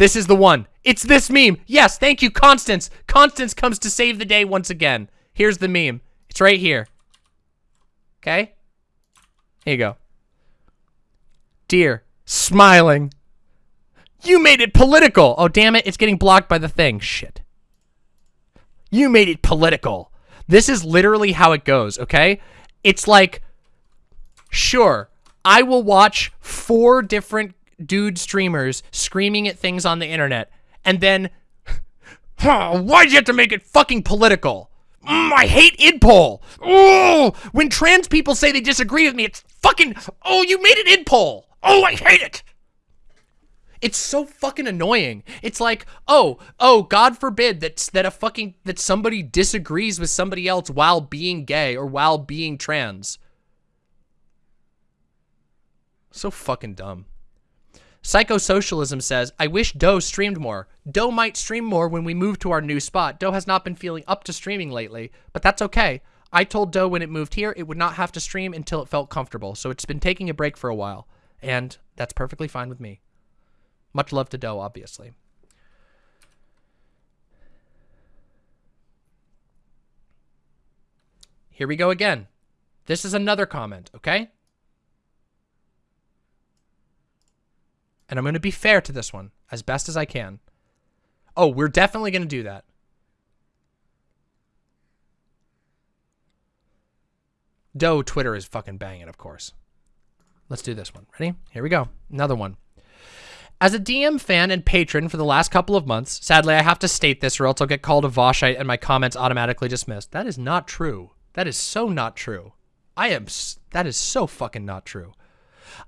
This is the one. It's this meme. Yes, thank you, Constance. Constance comes to save the day once again. Here's the meme. It's right here. Okay? Here you go. Dear, smiling. You made it political. Oh, damn it. It's getting blocked by the thing. Shit. You made it political. This is literally how it goes, okay? It's like, sure, I will watch four different dude streamers screaming at things on the internet, and then, oh, why'd you have to make it fucking political? Mm, I hate idpol. Oh, when trans people say they disagree with me, it's fucking, oh, you made it idpol. Oh, I hate it. It's so fucking annoying. It's like, oh, oh, God forbid that that a fucking that somebody disagrees with somebody else while being gay or while being trans. So fucking dumb. Psychosocialism says, I wish Doe streamed more. Doe might stream more when we move to our new spot. Doe has not been feeling up to streaming lately, but that's okay. I told Doe when it moved here, it would not have to stream until it felt comfortable, so it's been taking a break for a while, and that's perfectly fine with me. Much love to Doe, obviously. Here we go again. This is another comment, okay? And I'm going to be fair to this one as best as I can. Oh, we're definitely going to do that. Doe Twitter is fucking banging, of course. Let's do this one. Ready? Here we go. Another one. As a DM fan and patron for the last couple of months, sadly I have to state this or else I'll get called a Vaushite and my comments automatically dismissed. That is not true. That is so not true. I am, that is so fucking not true.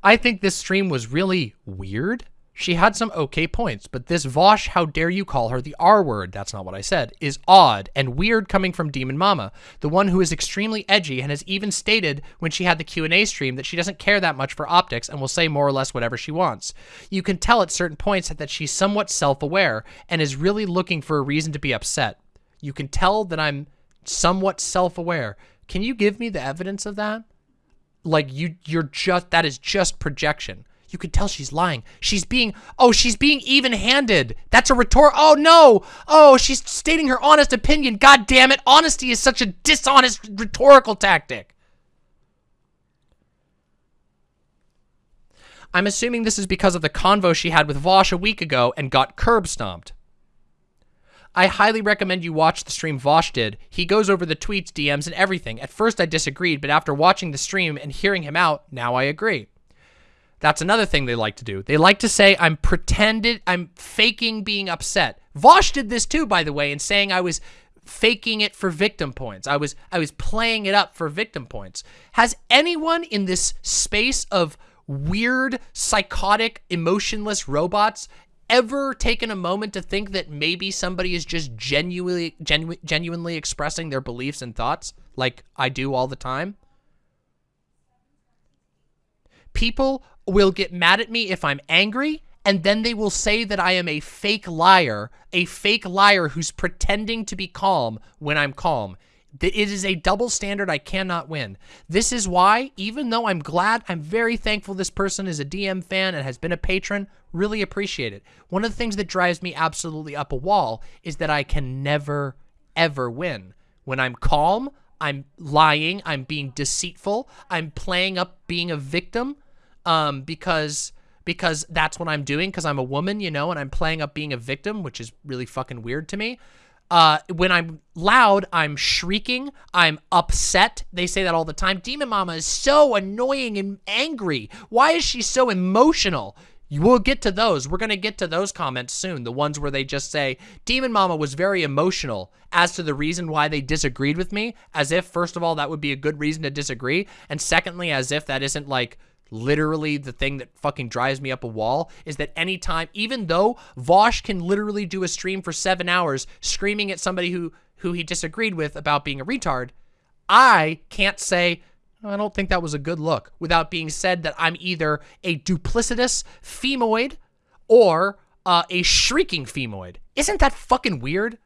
I think this stream was really weird. She had some okay points, but this Vaush, how dare you call her the R word, that's not what I said, is odd and weird coming from Demon Mama, the one who is extremely edgy and has even stated when she had the Q&A stream that she doesn't care that much for optics and will say more or less whatever she wants. You can tell at certain points that she's somewhat self-aware and is really looking for a reason to be upset. You can tell that I'm somewhat self-aware. Can you give me the evidence of that? Like you you're just that is just projection. You could tell she's lying. She's being oh she's being even-handed. That's a retort oh no. Oh she's stating her honest opinion. God damn it honesty is such a dishonest rhetorical tactic. I'm assuming this is because of the convo she had with Vaush a week ago and got curb stomped. I highly recommend you watch the stream Vaush did. He goes over the tweets, DMs, and everything. At first I disagreed, but after watching the stream and hearing him out, now I agree. That's another thing they like to do. They like to say I'm pretended, I'm faking being upset. Vaush did this too, by the way, in saying I was faking it for victim points. I was I was playing it up for victim points. Has anyone in this space of weird, psychotic, emotionless robots ever taken a moment to think that maybe somebody is just genuinely genu genuinely expressing their beliefs and thoughts like I do all the time? People will get mad at me if I'm angry and then they will say that I am a fake liar, a fake liar who's pretending to be calm when I'm calm. It is a double standard I cannot win. This is why, even though I'm glad, I'm very thankful this person is a DM fan and has been a patron, really appreciate it. One of the things that drives me absolutely up a wall is that I can never, ever win. When I'm calm, I'm lying, I'm being deceitful, I'm playing up being a victim um, because because that's what I'm doing because I'm a woman, you know, and I'm playing up being a victim, which is really fucking weird to me. Uh, when I'm loud, I'm shrieking. I'm upset. They say that all the time. Demon Mama is so annoying and angry. Why is she so emotional? We'll get to those. We're going to get to those comments soon. The ones where they just say, Demon Mama was very emotional as to the reason why they disagreed with me. As if, first of all, that would be a good reason to disagree. And secondly, as if that isn't like literally the thing that fucking drives me up a wall is that anytime, even though Vaush can literally do a stream for seven hours screaming at somebody who, who he disagreed with about being a retard, I can't say, I don't think that was a good look without being said that I'm either a duplicitous femoid or uh, a shrieking femoid. Isn't that fucking weird?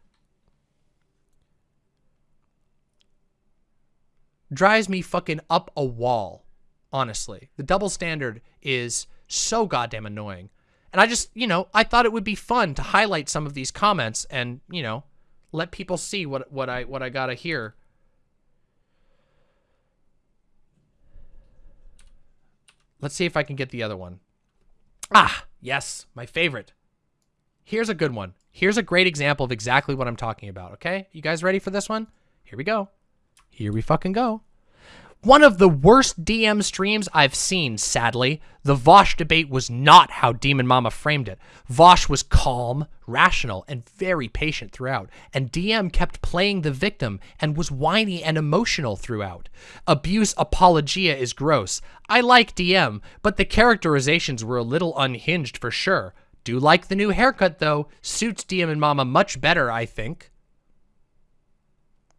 Drives me fucking up a wall honestly. The double standard is so goddamn annoying. And I just, you know, I thought it would be fun to highlight some of these comments and, you know, let people see what what I what I got to hear. Let's see if I can get the other one. Ah, yes, my favorite. Here's a good one. Here's a great example of exactly what I'm talking about, okay? You guys ready for this one? Here we go. Here we fucking go. One of the worst DM streams I've seen, sadly. The Vaush debate was not how Demon Mama framed it. Vaush was calm, rational, and very patient throughout, and DM kept playing the victim and was whiny and emotional throughout. Abuse apologia is gross. I like DM, but the characterizations were a little unhinged for sure. Do like the new haircut, though. Suits DM and Mama much better, I think.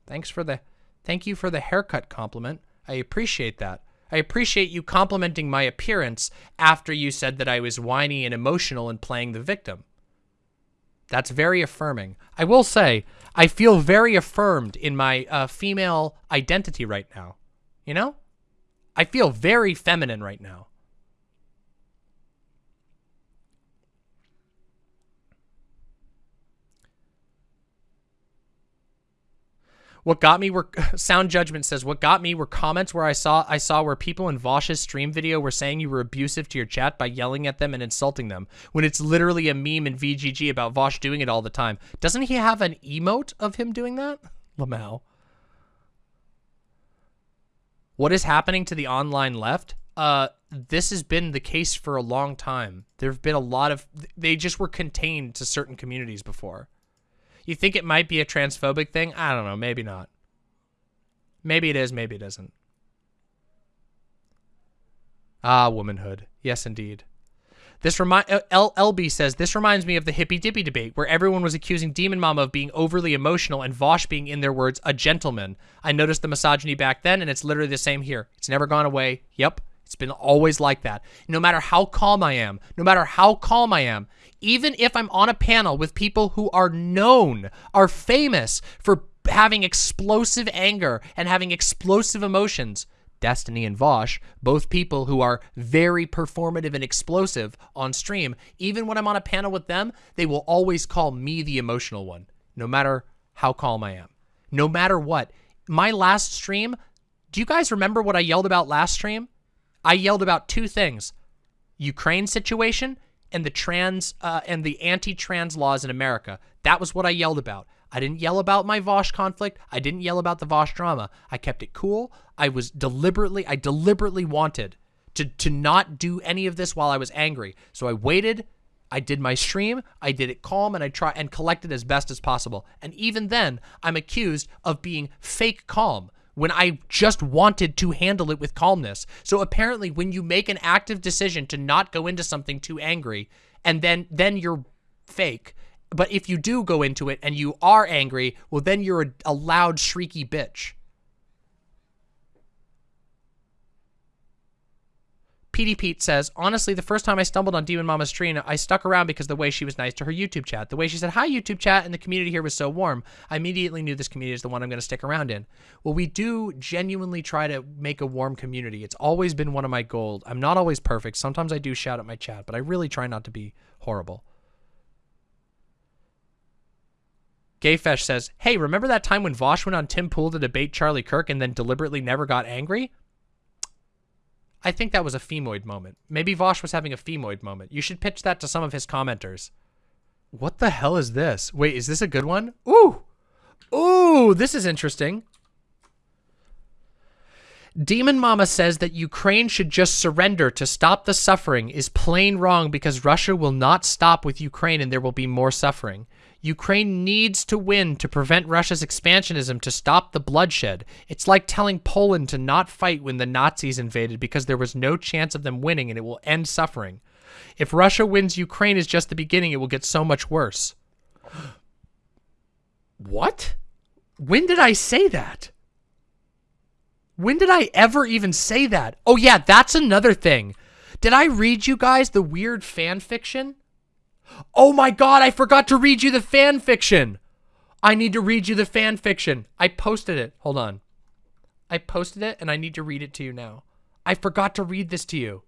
Thanks for the... Thank you for the haircut compliment. I appreciate that. I appreciate you complimenting my appearance after you said that I was whiny and emotional and playing the victim. That's very affirming. I will say, I feel very affirmed in my uh, female identity right now. You know? I feel very feminine right now. What got me were sound judgment says what got me were comments where I saw I saw where people in Vaush's stream video were saying you were abusive to your chat by yelling at them and insulting them when it's literally a meme in VGG about Vaush doing it all the time. Doesn't he have an emote of him doing that? Lamau. What is happening to the online left? Uh, this has been the case for a long time. There have been a lot of they just were contained to certain communities before. You think it might be a transphobic thing? I don't know. Maybe not. Maybe it is. Maybe it isn't. Ah, womanhood. Yes, indeed. This remind uh, L LB says this reminds me of the hippy dippy debate where everyone was accusing Demon Mama of being overly emotional and Vaush being, in their words, a gentleman. I noticed the misogyny back then, and it's literally the same here. It's never gone away. Yep, it's been always like that. No matter how calm I am, no matter how calm I am, even if I'm on a panel with people who are known, are famous for having explosive anger and having explosive emotions, Destiny and Vaush, both people who are very performative and explosive on stream, even when I'm on a panel with them, they will always call me the emotional one, no matter how calm I am. No matter what. My last stream, do you guys remember what I yelled about last stream? I yelled about two things. Ukraine situation and the trans uh, and the anti-trans laws in America. That was what I yelled about. I didn't yell about my Vaush conflict. I didn't yell about the Vaush drama. I kept it cool. I was deliberately, I deliberately wanted to, to not do any of this while I was angry. So I waited. I did my stream. I did it calm and I try and collected as best as possible. And even then, I'm accused of being fake calm when I just wanted to handle it with calmness. So apparently when you make an active decision to not go into something too angry and then then you're fake. But if you do go into it and you are angry, well then you're a, a loud shrieky bitch. PD Pete says, honestly, the first time I stumbled on Demon Mama stream, I stuck around because the way she was nice to her YouTube chat. The way she said, hi, YouTube chat, and the community here was so warm. I immediately knew this community is the one I'm going to stick around in. Well, we do genuinely try to make a warm community. It's always been one of my goals. I'm not always perfect. Sometimes I do shout at my chat, but I really try not to be horrible. Gayfesh says, hey, remember that time when Vaush went on Tim Pool to debate Charlie Kirk and then deliberately never got angry? I think that was a femoid moment. Maybe Vaush was having a femoid moment. You should pitch that to some of his commenters. What the hell is this? Wait, is this a good one? Ooh. Ooh, this is interesting. Demon Mama says that Ukraine should just surrender to stop the suffering is plain wrong because Russia will not stop with Ukraine and there will be more suffering. Ukraine needs to win to prevent Russia's expansionism to stop the bloodshed. It's like telling Poland to not fight when the Nazis invaded because there was no chance of them winning and it will end suffering. If Russia wins Ukraine is just the beginning, it will get so much worse. What? When did I say that? When did I ever even say that? Oh yeah, that's another thing. Did I read you guys the weird fan fiction? Oh my god, I forgot to read you the fan fiction. I need to read you the fan fiction. I posted it. Hold on. I posted it and I need to read it to you now. I forgot to read this to you.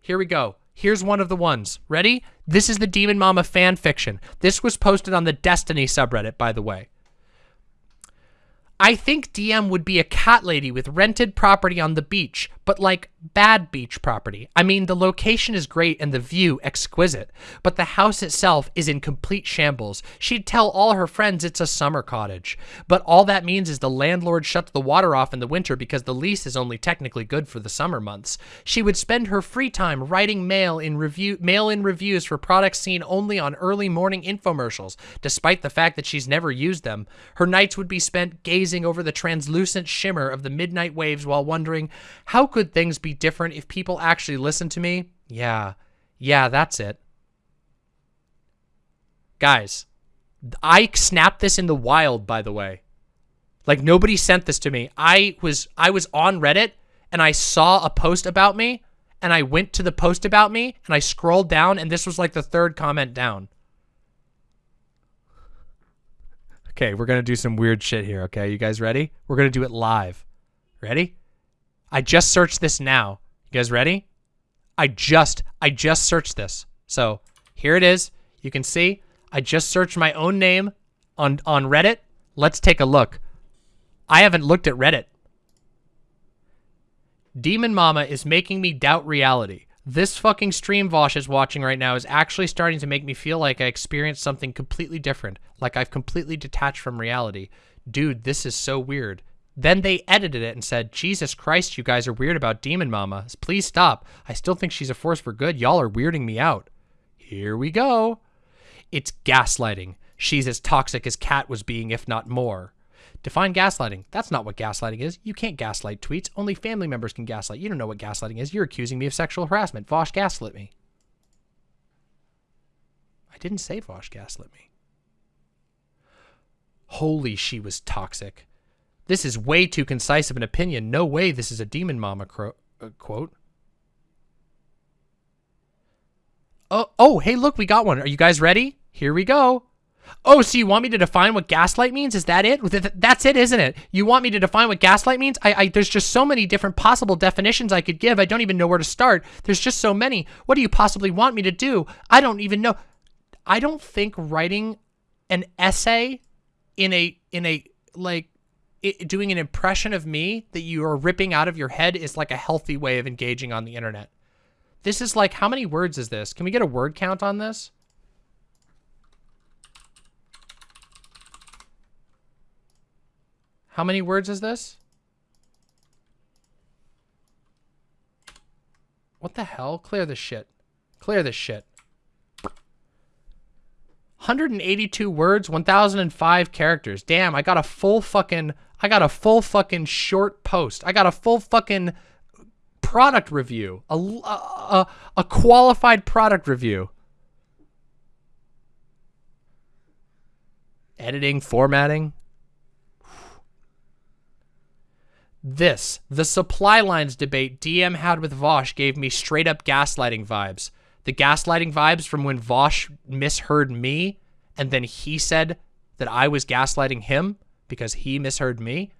Here we go. Here's one of the ones. Ready? This is the Demon Mama fan fiction. This was posted on the Destiny subreddit, by the way. I think DM would be a cat lady with rented property on the beach, but like bad beach property. I mean, the location is great and the view exquisite, but the house itself is in complete shambles. She'd tell all her friends it's a summer cottage, but all that means is the landlord shuts the water off in the winter because the lease is only technically good for the summer months. She would spend her free time writing mail in review mail-in reviews for products seen only on early morning infomercials, despite the fact that she's never used them. Her nights would be spent gazing over the translucent shimmer of the midnight waves while wondering, how could things be different if people actually listen to me? Yeah. Yeah, that's it. Guys, I snapped this in the wild, by the way. Like nobody sent this to me. I was I was on Reddit and I saw a post about me and I went to the post about me and I scrolled down and this was like the third comment down. Okay, we're to do some weird shit here, okay? You guys ready? We're to do it live. Ready? I just searched this now. You guys ready? I just, I just searched this. So here it is. You can see I just searched my own name on, on Reddit. Let's take a look. I haven't looked at Reddit. Demon Mama is making me doubt reality. This fucking stream Vaush is watching right now is actually starting to make me feel like I experienced something completely different, like I've completely detached from reality. Dude, this is so weird. Then they edited it and said, Jesus Christ, you guys are weird about Demon Mama. Please stop. I still think she's a force for good. Y'all are weirding me out. Here we go. It's gaslighting. She's as toxic as Kat was being, if not more. Define gaslighting. That's not what gaslighting is. You can't gaslight tweets. Only family members can gaslight. You don't know what gaslighting is. You're accusing me of sexual harassment. Vaush gaslit me. I didn't say Vaush gaslit me. Holy, she was toxic. This is way too concise of an opinion. No way this is a demon mama uh, quote. Oh, oh, hey, look, we got one. Are you guys ready? Here we go. Oh, so you want me to define what gaslight means? Is that it? That's it, isn't it? You want me to define what gaslight means? I, I, there's just so many different possible definitions I could give. I don't even know where to start. There's just so many. What do you possibly want me to do? I don't even know. I don't think writing an essay in a in a like it, doing an impression of me that you are ripping out of your head is like a healthy way of engaging on the internet. This is like how many words is this? Can we get a word count on this? How many words is this? What the hell? Clear this shit. Clear this shit. 182 words, 1005 characters. Damn, I got a full fucking I got a full fucking short post. I got a full fucking product review. A a, a qualified product review. Editing, formatting, This, the supply lines debate DM had with Vaush gave me straight up gaslighting vibes. The gaslighting vibes from when Vaush misheard me and then he said that I was gaslighting him because he misheard me.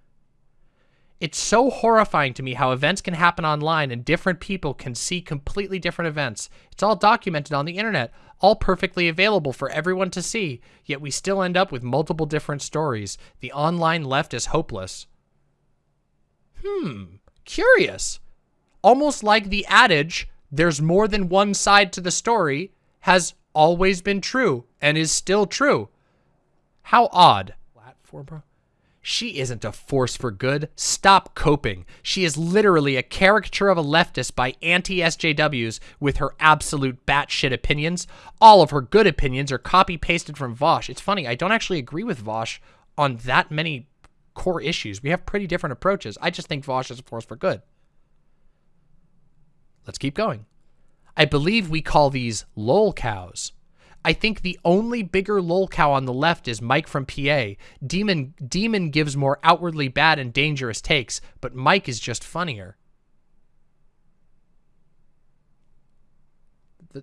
It's so horrifying to me how events can happen online and different people can see completely different events. It's all documented on the internet, all perfectly available for everyone to see, yet we still end up with multiple different stories. The online left is hopeless. Hmm, curious. Almost like the adage, there's more than one side to the story, has always been true and is still true. How odd. Platform, bro. She isn't a force for good. Stop coping. She is literally a caricature of a leftist by anti-SJWs with her absolute batshit opinions. All of her good opinions are copy-pasted from Vaush. It's funny, I don't actually agree with Vaush on that many core issues. We have pretty different approaches. I just think Vaush is a force for good. Let's keep going. I believe we call these lol cows. I think the only bigger lol cow on the left is Mike from PA. Demon Demon gives more outwardly bad and dangerous takes, but Mike is just funnier.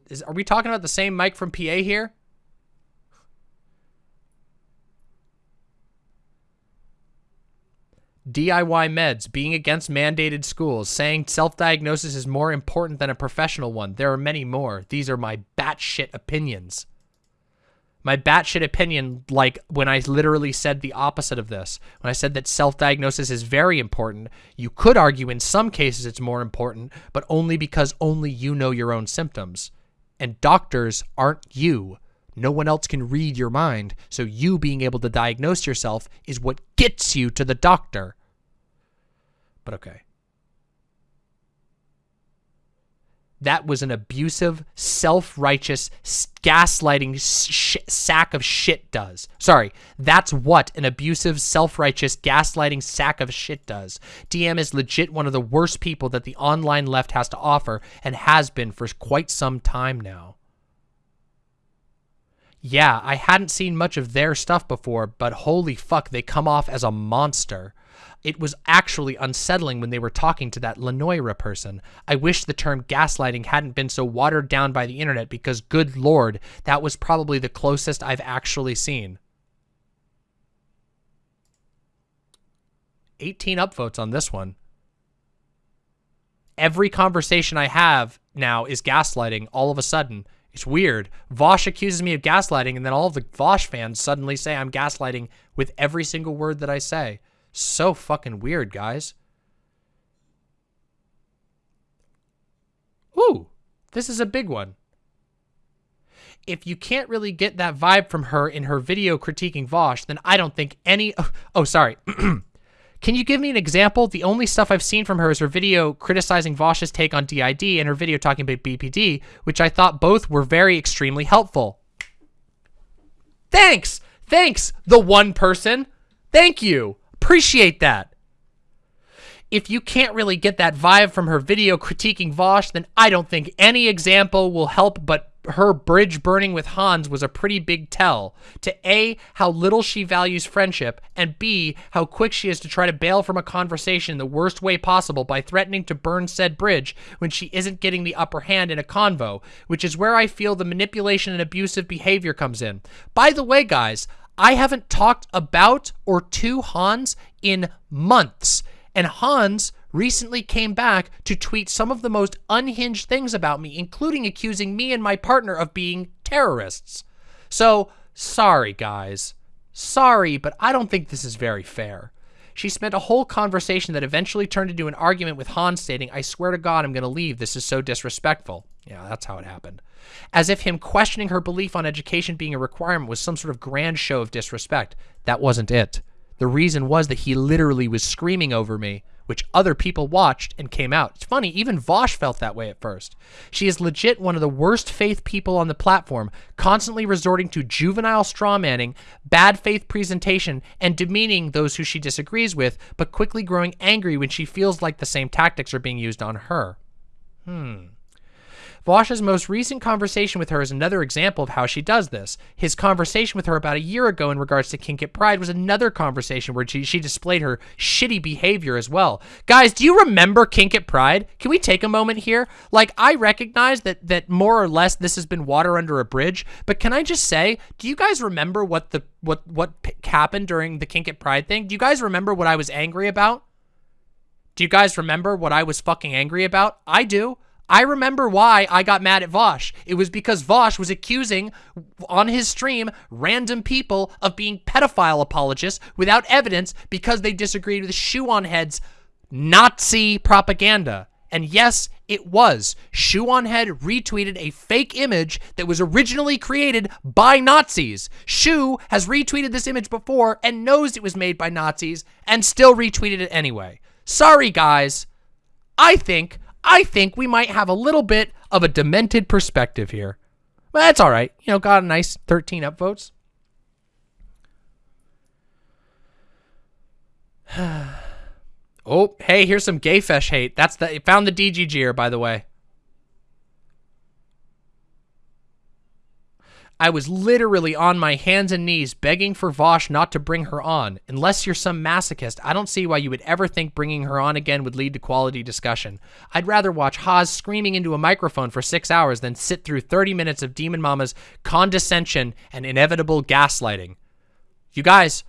Is, are we talking about the same Mike from PA here? DIY meds, being against mandated schools, saying self-diagnosis is more important than a professional one. There are many more. These are my batshit opinions. My batshit opinion, like when I literally said the opposite of this, when I said that self-diagnosis is very important, you could argue in some cases it's more important, but only because only you know your own symptoms. And doctors aren't you. No one else can read your mind, so you being able to diagnose yourself is what gets you to the doctor. But okay. That was an abusive, self-righteous, gaslighting sack of shit does. Sorry, that's what an abusive, self-righteous, gaslighting sack of shit does. DM is legit one of the worst people that the online left has to offer and has been for quite some time now. Yeah, I hadn't seen much of their stuff before, but holy fuck, they come off as a monster. It was actually unsettling when they were talking to that Lenoira person. I wish the term gaslighting hadn't been so watered down by the internet because, good lord, that was probably the closest I've actually seen. 18 upvotes on this one. Every conversation I have now is gaslighting all of a sudden. It's weird. Vaush accuses me of gaslighting, and then all the Vaush fans suddenly say I'm gaslighting with every single word that I say. So fucking weird, guys. Ooh, this is a big one. If you can't really get that vibe from her in her video critiquing Vaush, then I don't think any... Oh, oh sorry. Can you give me an example? The only stuff I've seen from her is her video criticizing Vaush's take on DID and her video talking about BPD, which I thought both were very extremely helpful. Thanks! Thanks, the one person! Thank you! Appreciate that! If you can't really get that vibe from her video critiquing Vaush, then I don't think any example will help but her bridge burning with Hans was a pretty big tell to A, how little she values friendship, and B, how quick she is to try to bail from a conversation the worst way possible by threatening to burn said bridge when she isn't getting the upper hand in a convo, which is where I feel the manipulation and abusive behavior comes in. By the way, guys, I haven't talked about or to Hans in months, and Hans recently came back to tweet some of the most unhinged things about me, including accusing me and my partner of being terrorists. So, sorry, guys. Sorry, but I don't think this is very fair. She spent a whole conversation that eventually turned into an argument with Hans stating, I swear to God, I'm going to leave. This is so disrespectful. Yeah, that's how it happened. As if him questioning her belief on education being a requirement was some sort of grand show of disrespect. That wasn't it. The reason was that he literally was screaming over me which other people watched and came out. It's funny, even Vaush felt that way at first. She is legit one of the worst faith people on the platform, constantly resorting to juvenile strawmanning, bad faith presentation, and demeaning those who she disagrees with, but quickly growing angry when she feels like the same tactics are being used on her. Hmm. Vaush's most recent conversation with her is another example of how she does this. His conversation with her about a year ago in regards to Kink at Pride was another conversation where she, she displayed her shitty behavior as well. Guys, do you remember Kink at Pride? Can we take a moment here? Like, I recognize that, that more or less this has been water under a bridge, but can I just say, do you guys remember what the what what happened during the Kink at Pride thing? Do you guys remember what I was angry about? Do you guys remember what I was fucking angry about? I do. I remember why I got mad at Vaush. It was because Vaush was accusing, on his stream, random people of being pedophile apologists without evidence because they disagreed with Shoe on Head's Nazi propaganda. And yes, it was. Shoe on Head retweeted a fake image that was originally created by Nazis. Shoe has retweeted this image before and knows it was made by Nazis and still retweeted it anyway. Sorry, guys. I think, I think we might have a little bit of a demented perspective here. But that's all right. You know, got a nice 13 upvotes. oh, hey, here's some gay fesh hate. That's the found the DGGer, by the way. I was literally on my hands and knees begging for Vaush not to bring her on. Unless you're some masochist, I don't see why you would ever think bringing her on again would lead to quality discussion. I'd rather watch Hans screaming into a microphone for six hours than sit through 30 minutes of Demon Mama's condescension and inevitable gaslighting. You guys,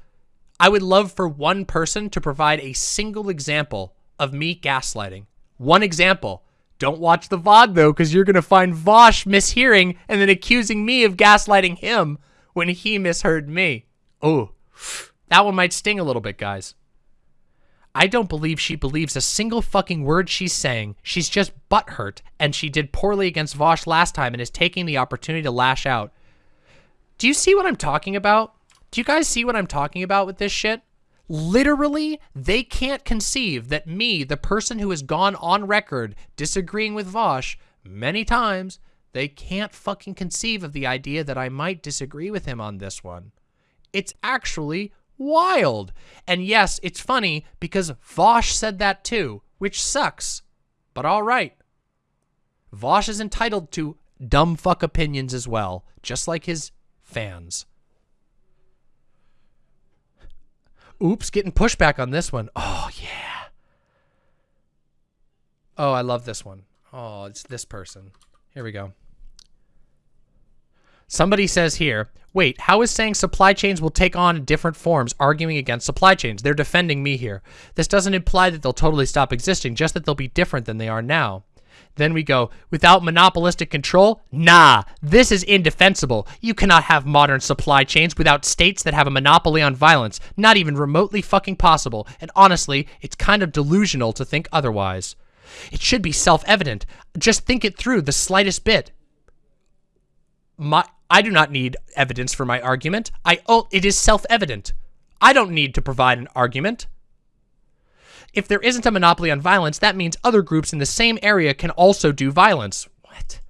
I would love for one person to provide a single example of me gaslighting. One example. Don't watch the VOD though, because you're going to find Vaush mishearing and then accusing me of gaslighting him when he misheard me. Oh, that one might sting a little bit, guys. I don't believe she believes a single fucking word she's saying. She's just butthurt, and she did poorly against Vaush last time and is taking the opportunity to lash out. Do you see what I'm talking about? Do you guys see what I'm talking about with this shit? Literally, they can't conceive that me, the person who has gone on record disagreeing with Vaush many times, they can't fucking conceive of the idea that I might disagree with him on this one. It's actually wild. And yes, it's funny because Vaush said that too, which sucks. But all right. Vaush is entitled to dumb fuck opinions as well, just like his fans. Oops, getting pushback on this one. Oh, yeah. Oh, I love this one. Oh, it's this person. Here we go. Somebody says here, wait, how is saying supply chains will take on different forms arguing against supply chains? They're defending me here. This doesn't imply that they'll totally stop existing, just that they'll be different than they are now. Then we go, without monopolistic control? Nah, this is indefensible. You cannot have modern supply chains without states that have a monopoly on violence. Not even remotely fucking possible. And honestly, it's kind of delusional to think otherwise. It should be self-evident. Just think it through the slightest bit. My, I do not need evidence for my argument. I, oh, it is self-evident. I don't need to provide an argument. If there isn't a monopoly on violence, that means other groups in the same area can also do violence. What?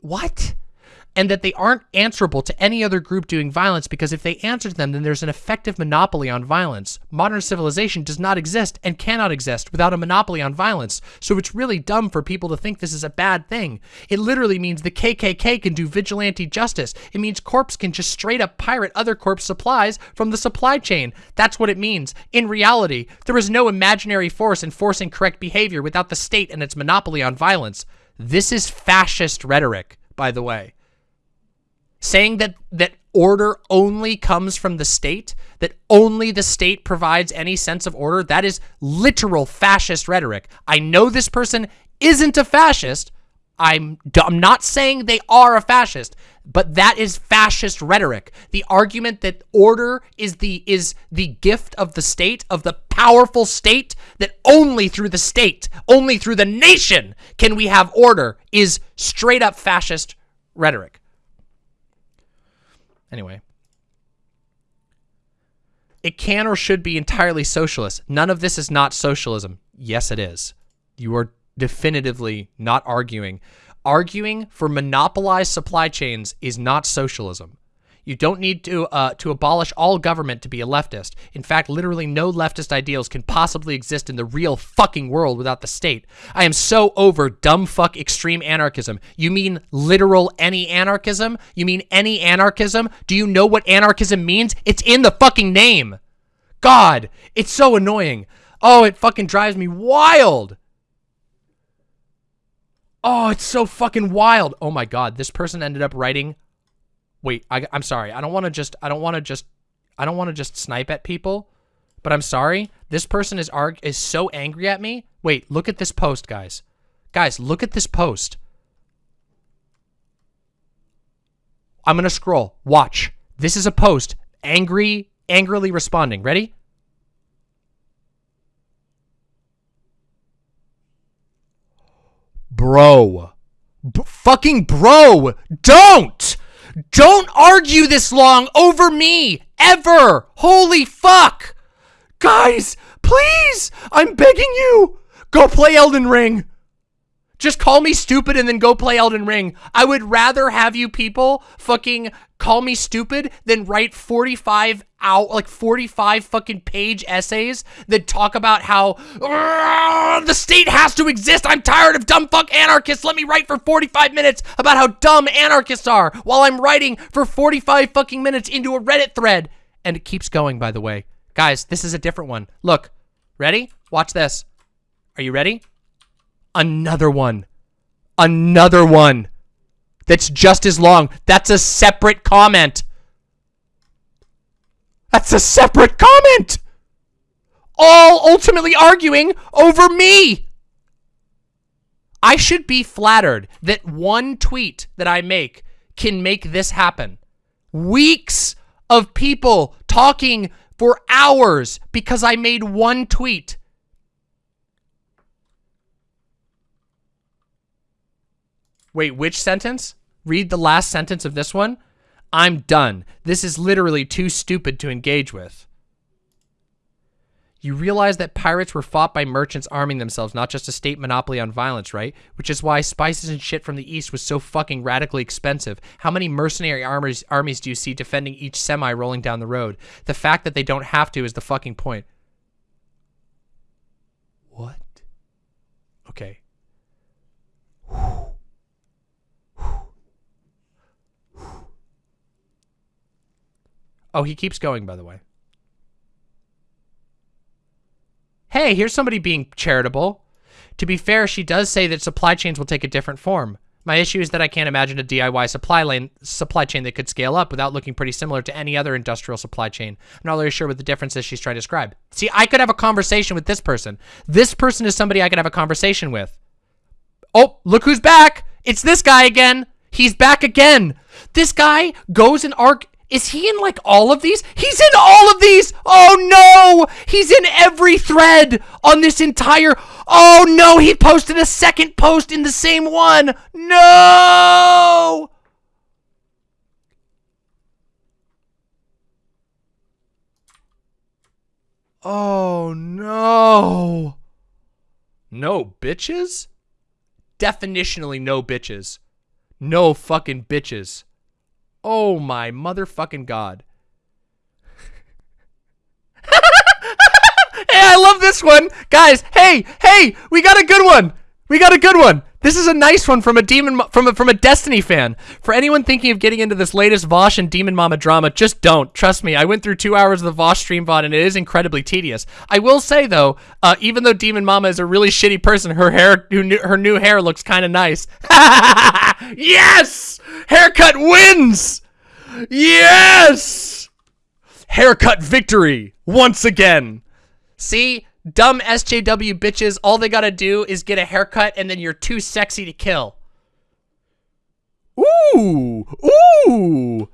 What? And that they aren't answerable to any other group doing violence because if they answer them, then there's an effective monopoly on violence. Modern civilization does not exist and cannot exist without a monopoly on violence, so it's really dumb for people to think this is a bad thing. It literally means the KKK can do vigilante justice. It means corps can just straight up pirate other corps supplies from the supply chain. That's what it means. In reality, there is no imaginary force enforcing correct behavior without the state and its monopoly on violence. This is fascist rhetoric, by the way saying that that order only comes from the state, that only the state provides any sense of order, that is literal fascist rhetoric. I know this person isn't a fascist. I'm, I'm not saying they are a fascist, but that is fascist rhetoric. The argument that order is the is the gift of the state, of the powerful state, that only through the state, only through the nation can we have order is straight up fascist rhetoric. Anyway. It can or should be entirely socialist. None of this is not socialism. Yes, it is. You are definitively not arguing. Arguing for monopolized supply chains is not socialism. You don't need to uh, to abolish all government to be a leftist. In fact, literally no leftist ideals can possibly exist in the real fucking world without the state. I am so over dumb fuck extreme anarchism. You mean literal any anarchism? You mean any anarchism? Do you know what anarchism means? It's in the fucking name. God, it's so annoying. Oh, it fucking drives me wild. Oh, it's so fucking wild. Oh my god, this person ended up writing wait, I, I'm sorry. I don't want to just, I don't want to just, I don't want to just snipe at people, but I'm sorry. This person is arg is so angry at me. Wait, look at this post, guys. Guys, look at this post. I'm going to scroll. Watch. This is a post. Angry, angrily responding. Ready? Bro. B fucking bro. Don't! Don't argue this long over me. Ever. Holy fuck. Guys, please. I'm begging you. Go play Elden Ring. Just call me stupid and then go play Elden Ring. I would rather have you people fucking call me stupid than write 45 out like 45 fucking page essays that talk about how the state has to exist. I'm tired of dumb fuck anarchists. Let me write for 45 minutes about how dumb anarchists are while I'm writing for 45 fucking minutes into a Reddit thread. And it keeps going, by the way. Guys, this is a different one. Look, ready? Watch this. Are you ready? Another one. Another one. That's just as long. That's a separate comment. That's a separate comment. All ultimately arguing over me. I should be flattered that one tweet that I make can make this happen. Weeks of people talking for hours because I made one tweet. Wait, which sentence? Read the last sentence of this one. I'm done. This is literally too stupid to engage with. You realize that pirates were fought by merchants arming themselves, not just a state monopoly on violence, right? Which is why spices and shit from the east was so fucking radically expensive. How many mercenary armies, armies do you see defending each semi rolling down the road? The fact that they don't have to is the fucking point. What? Okay. Oh, he keeps going, by the way. Hey, here's somebody being charitable. To be fair, she does say that supply chains will take a different form. My issue is that I can't imagine a DIY supply lane supply chain that could scale up without looking pretty similar to any other industrial supply chain. I'm not really sure what the difference is she's trying to describe. See, I could have a conversation with this person. This person is somebody I could have a conversation with. Oh, look who's back. It's this guy again. He's back again. This guy goes and arc is he in like all of these? He's in all of these! Oh no! He's in every thread on this entire... Oh no! He posted a second post in the same one! No! Oh no! No bitches? Definitionally no bitches. No fucking bitches. Oh my motherfucking god. hey, I love this one. Guys, hey, hey, we got a good one. We got a good one. This is a nice one from a demon from a, from a Destiny fan. For anyone thinking of getting into this latest Vaush and Demon Mama drama, just don't. Trust me, I went through two hours of the Vaush stream VOD and it is incredibly tedious. I will say though, uh, even though Demon Mama is a really shitty person, her hair, her new hair looks kind of nice. yes, haircut wins. Yes, haircut victory once again. See, dumb SJW bitches, all they gotta do is get a haircut and then you're too sexy to kill. Ooh, ooh.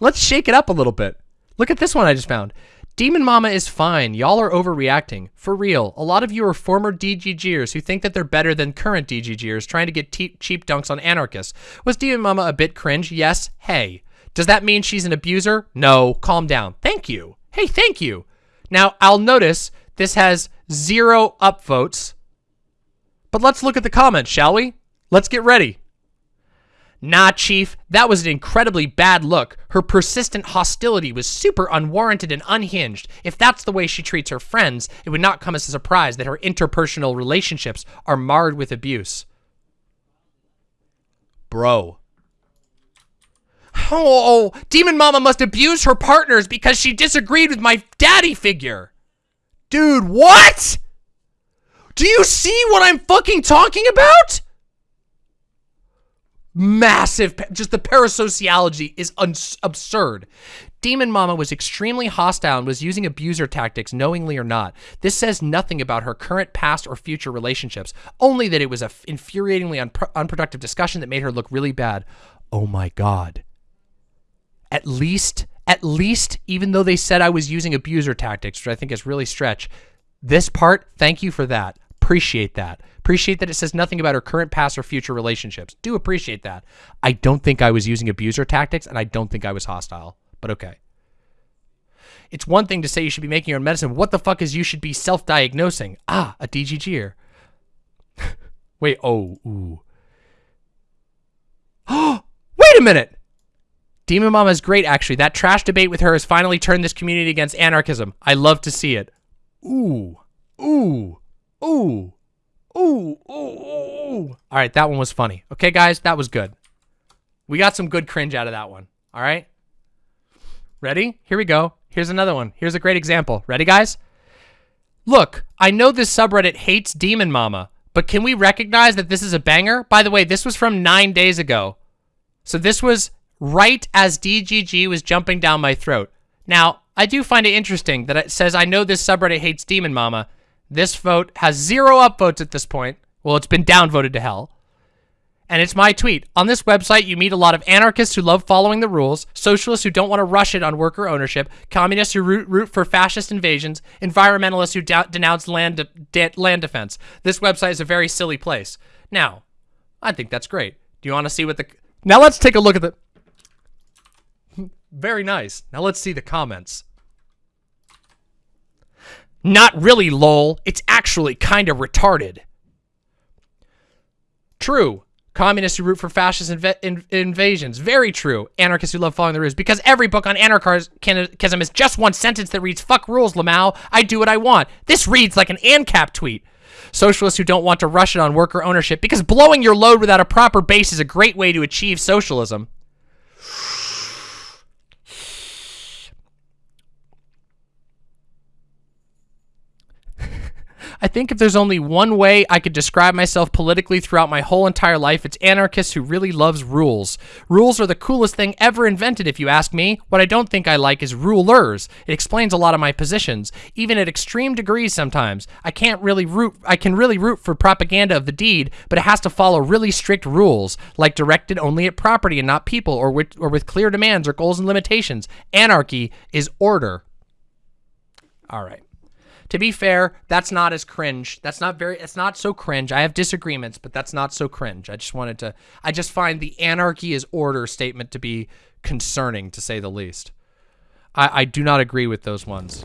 Let's shake it up a little bit. Look at this one I just found. Demon Mama is fine. Y'all are overreacting. For real, a lot of you are former DGGers who think that they're better than current DGGers trying to get cheap dunks on anarchists. Was Demon Mama a bit cringe? Yes. Hey. Does that mean she's an abuser? No. Calm down. Thank you. Hey, thank you. Now, I'll notice this has zero upvotes. But let's look at the comments, shall we? Let's get ready. Nah, Chief, that was an incredibly bad look. Her persistent hostility was super unwarranted and unhinged. If that's the way she treats her friends, it would not come as a surprise that her interpersonal relationships are marred with abuse. Bro. Oh, oh, oh Demon Mama must abuse her partners because she disagreed with my daddy figure. Dude, what? Do you see what I'm fucking talking about? Massive, just the parasociology is absurd. Demon Mama was extremely hostile and was using abuser tactics knowingly or not. This says nothing about her current, past, or future relationships, only that it was a infuriatingly unproductive discussion that made her look really bad. Oh my god. At least at least, even though they said I was using abuser tactics, which I think is really stretch, this part, thank you for that. appreciate that. Appreciate that it says nothing about her current, past, or future relationships. Do appreciate that. I don't think I was using abuser tactics, and I don't think I was hostile. But okay. It's one thing to say you should be making your own medicine. What the fuck is you should be self-diagnosing? Ah, a DGGer. Wait, oh, ooh. Wait a minute! Demon Mama is great, actually. That trash debate with her has finally turned this community against anarchism. I love to see it. Ooh. Ooh. Ooh. Ooh. Ooh. Ooh. All right, that one was funny. Okay, guys, that was good. We got some good cringe out of that one. All right? Ready? Here we go. Here's another one. Here's a great example. Ready, guys? Look, I know this subreddit hates Demon Mama, but can we recognize that this is a banger? By the way, this was from nine days ago. So this was right as DGG was jumping down my throat. Now, I do find it interesting that it says, I know this subreddit hates Demon Mama. This vote has zero upvotes at this point. Well, it's been downvoted to hell. And it's my tweet. On this website, you meet a lot of anarchists who love following the rules, socialists who don't want to rush it on worker ownership, communists who root, root for fascist invasions, environmentalists who denounce land, de de land defense. This website is a very silly place. Now, I think that's great. Do you want to see what the... Now let's take a look at the... Very nice. Now let's see the comments. Not really, lol. It's actually kind of retarded. True. Communists who root for fascist inv in invasions. Very true. Anarchists who love following the rules. Because every book on anarchism is just one sentence that reads, fuck rules, Lamau. I do what I want. This reads like an ANCAP tweet. Socialists who don't want to rush it on worker ownership because blowing your load without a proper base is a great way to achieve socialism. I think if there's only one way I could describe myself politically throughout my whole entire life, it's anarchist who really loves rules. Rules are the coolest thing ever invented, if you ask me. What I don't think I like is rulers. It explains a lot of my positions, even at extreme degrees sometimes. I can't really root, I can really root for propaganda of the deed, but it has to follow really strict rules, like directed only at property and not people, or with, or with clear demands or goals and limitations. Anarchy is order. All right. To be fair, that's not as cringe. That's not very, it's not so cringe. I have disagreements, but that's not so cringe. I just wanted to, I just find the anarchy is order statement to be concerning, to say the least. I, I do not agree with those ones.